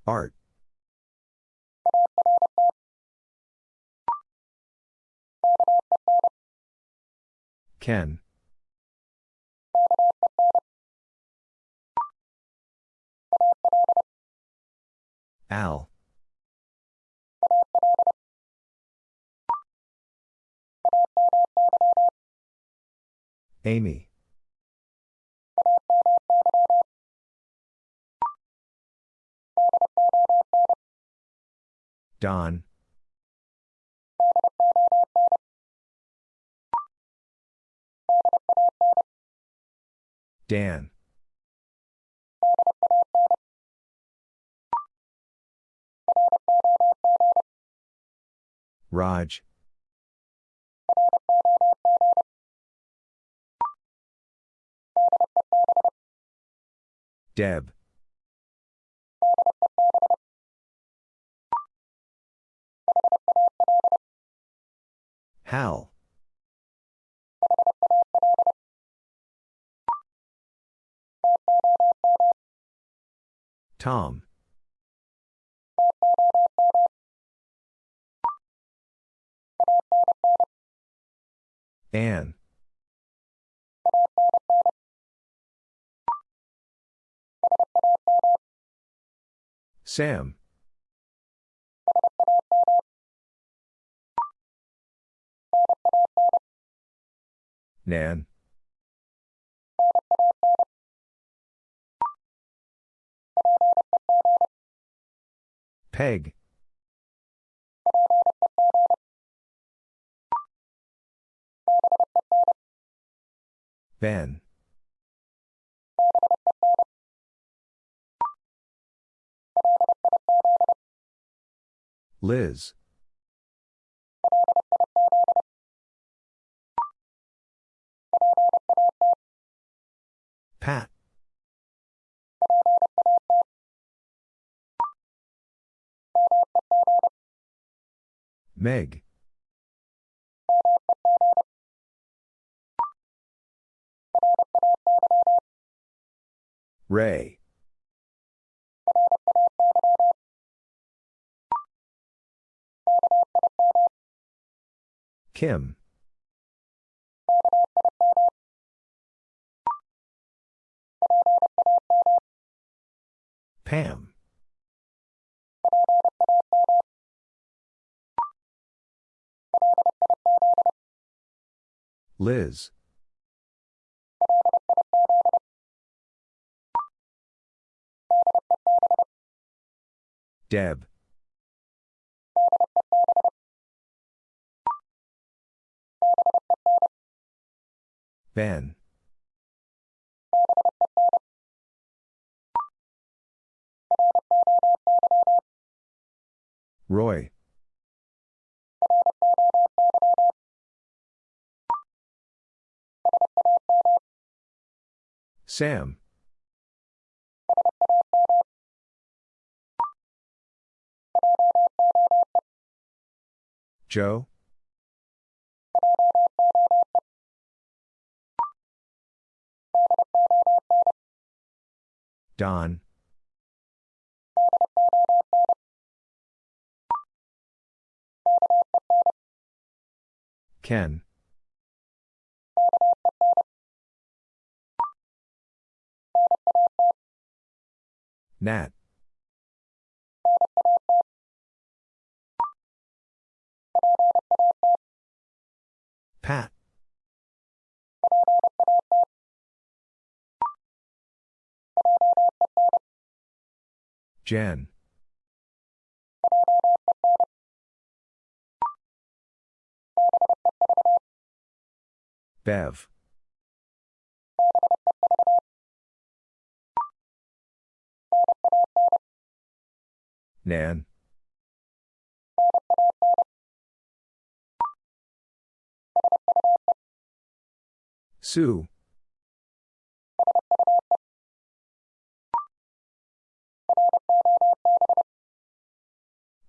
Art. Ken. Al. Amy. Don. Dan. Raj. Deb. Hal. Tom. Anne. Sam. Nan. Peg. Ben. Liz. Pat. Meg. Ray. Kim. Pam. Liz. Deb. Ben. Roy. Sam. Joe. Don. Ken. Nat. Pat. Jen. Bev. Nan. Sue.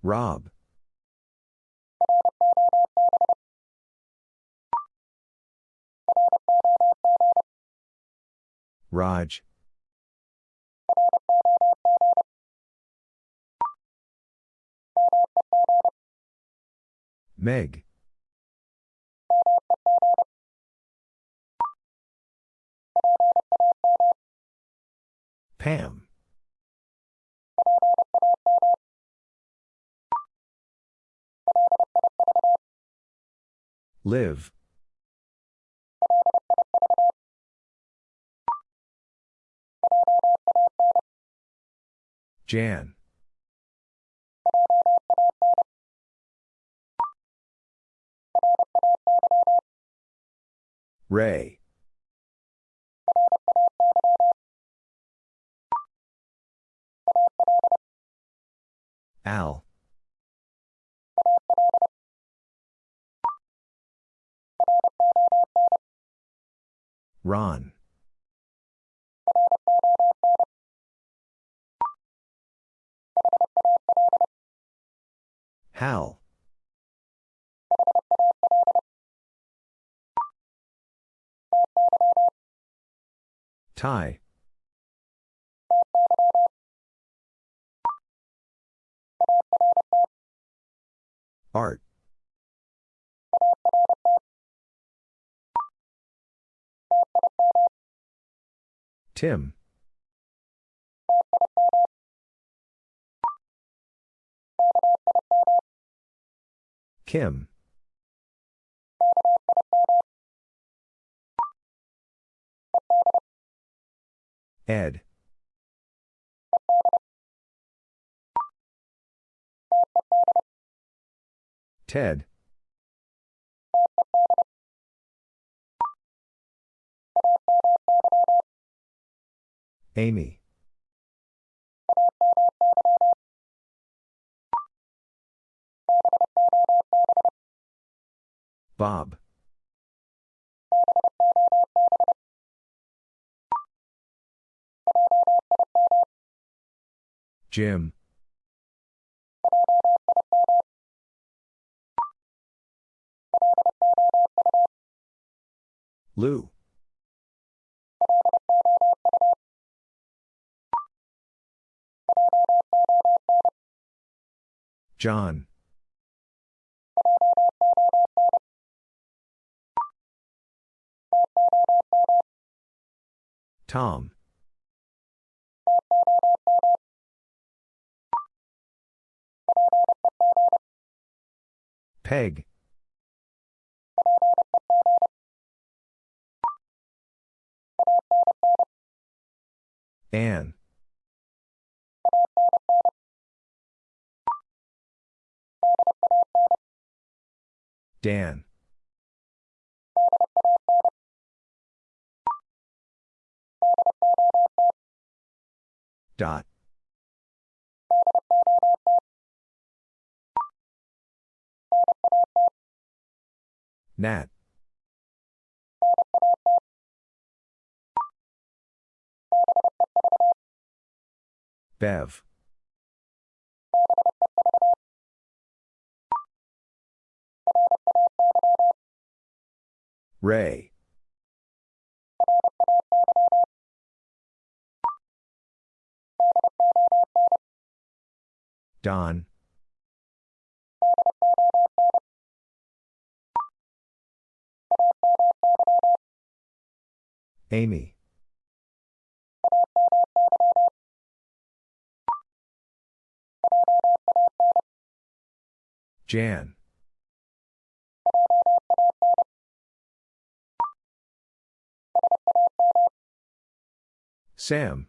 Rob. Raj. Meg. Pam. Liv. Jan. Ray. Al. Ron. Hal. Ty. Art. Tim. Kim. Ed. Ted. Amy. Bob. Jim. Lou. John. Tom. Peg. Anne. Dan. Dot. Nat. Bev. Ray. Don. Amy. Jan. Sam.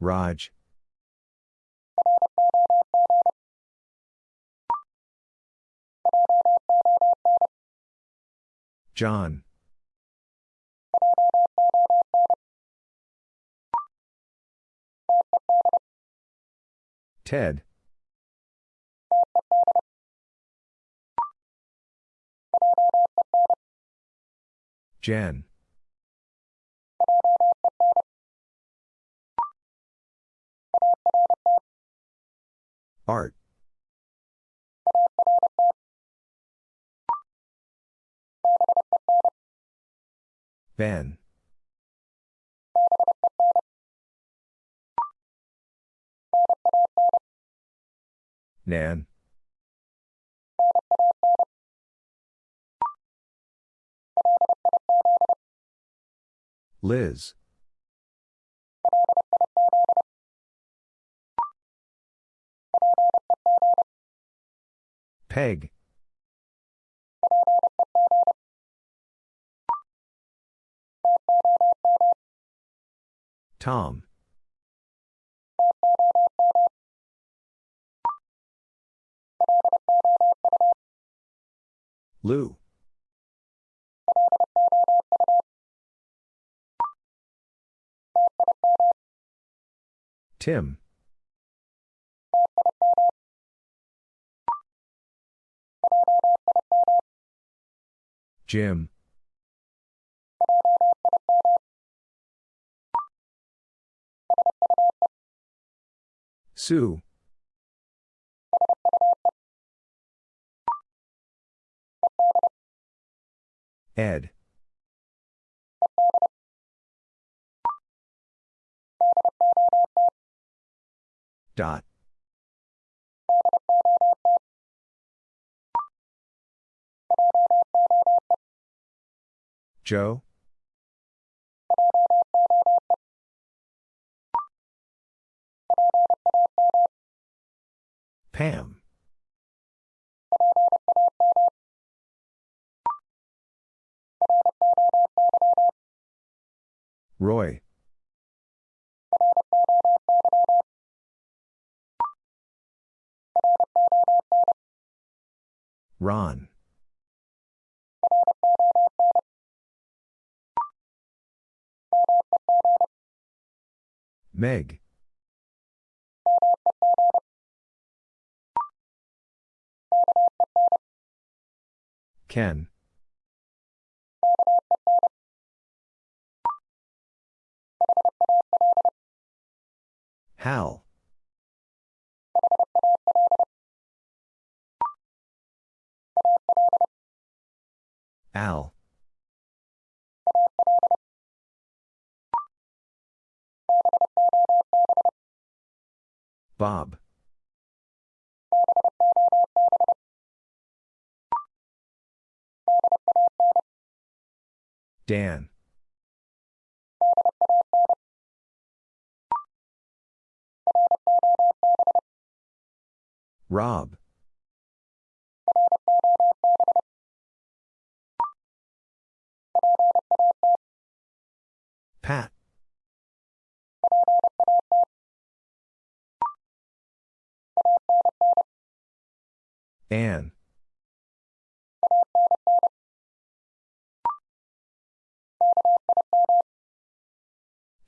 Raj. John. Ted. Jen. Art. Ben. Nan. Liz. Peg. Tom. Lou. Tim. Jim. Sue. Ed. Dot. Joe? Pam. Roy. Ron. Meg. Ken. Hal. Al. Bob. Dan. Rob. Pat. Anne.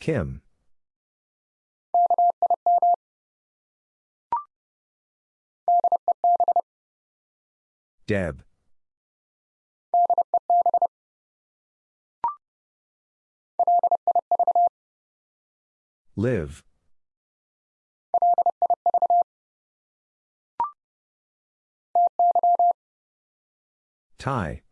Kim. Deb. Liv. Ty.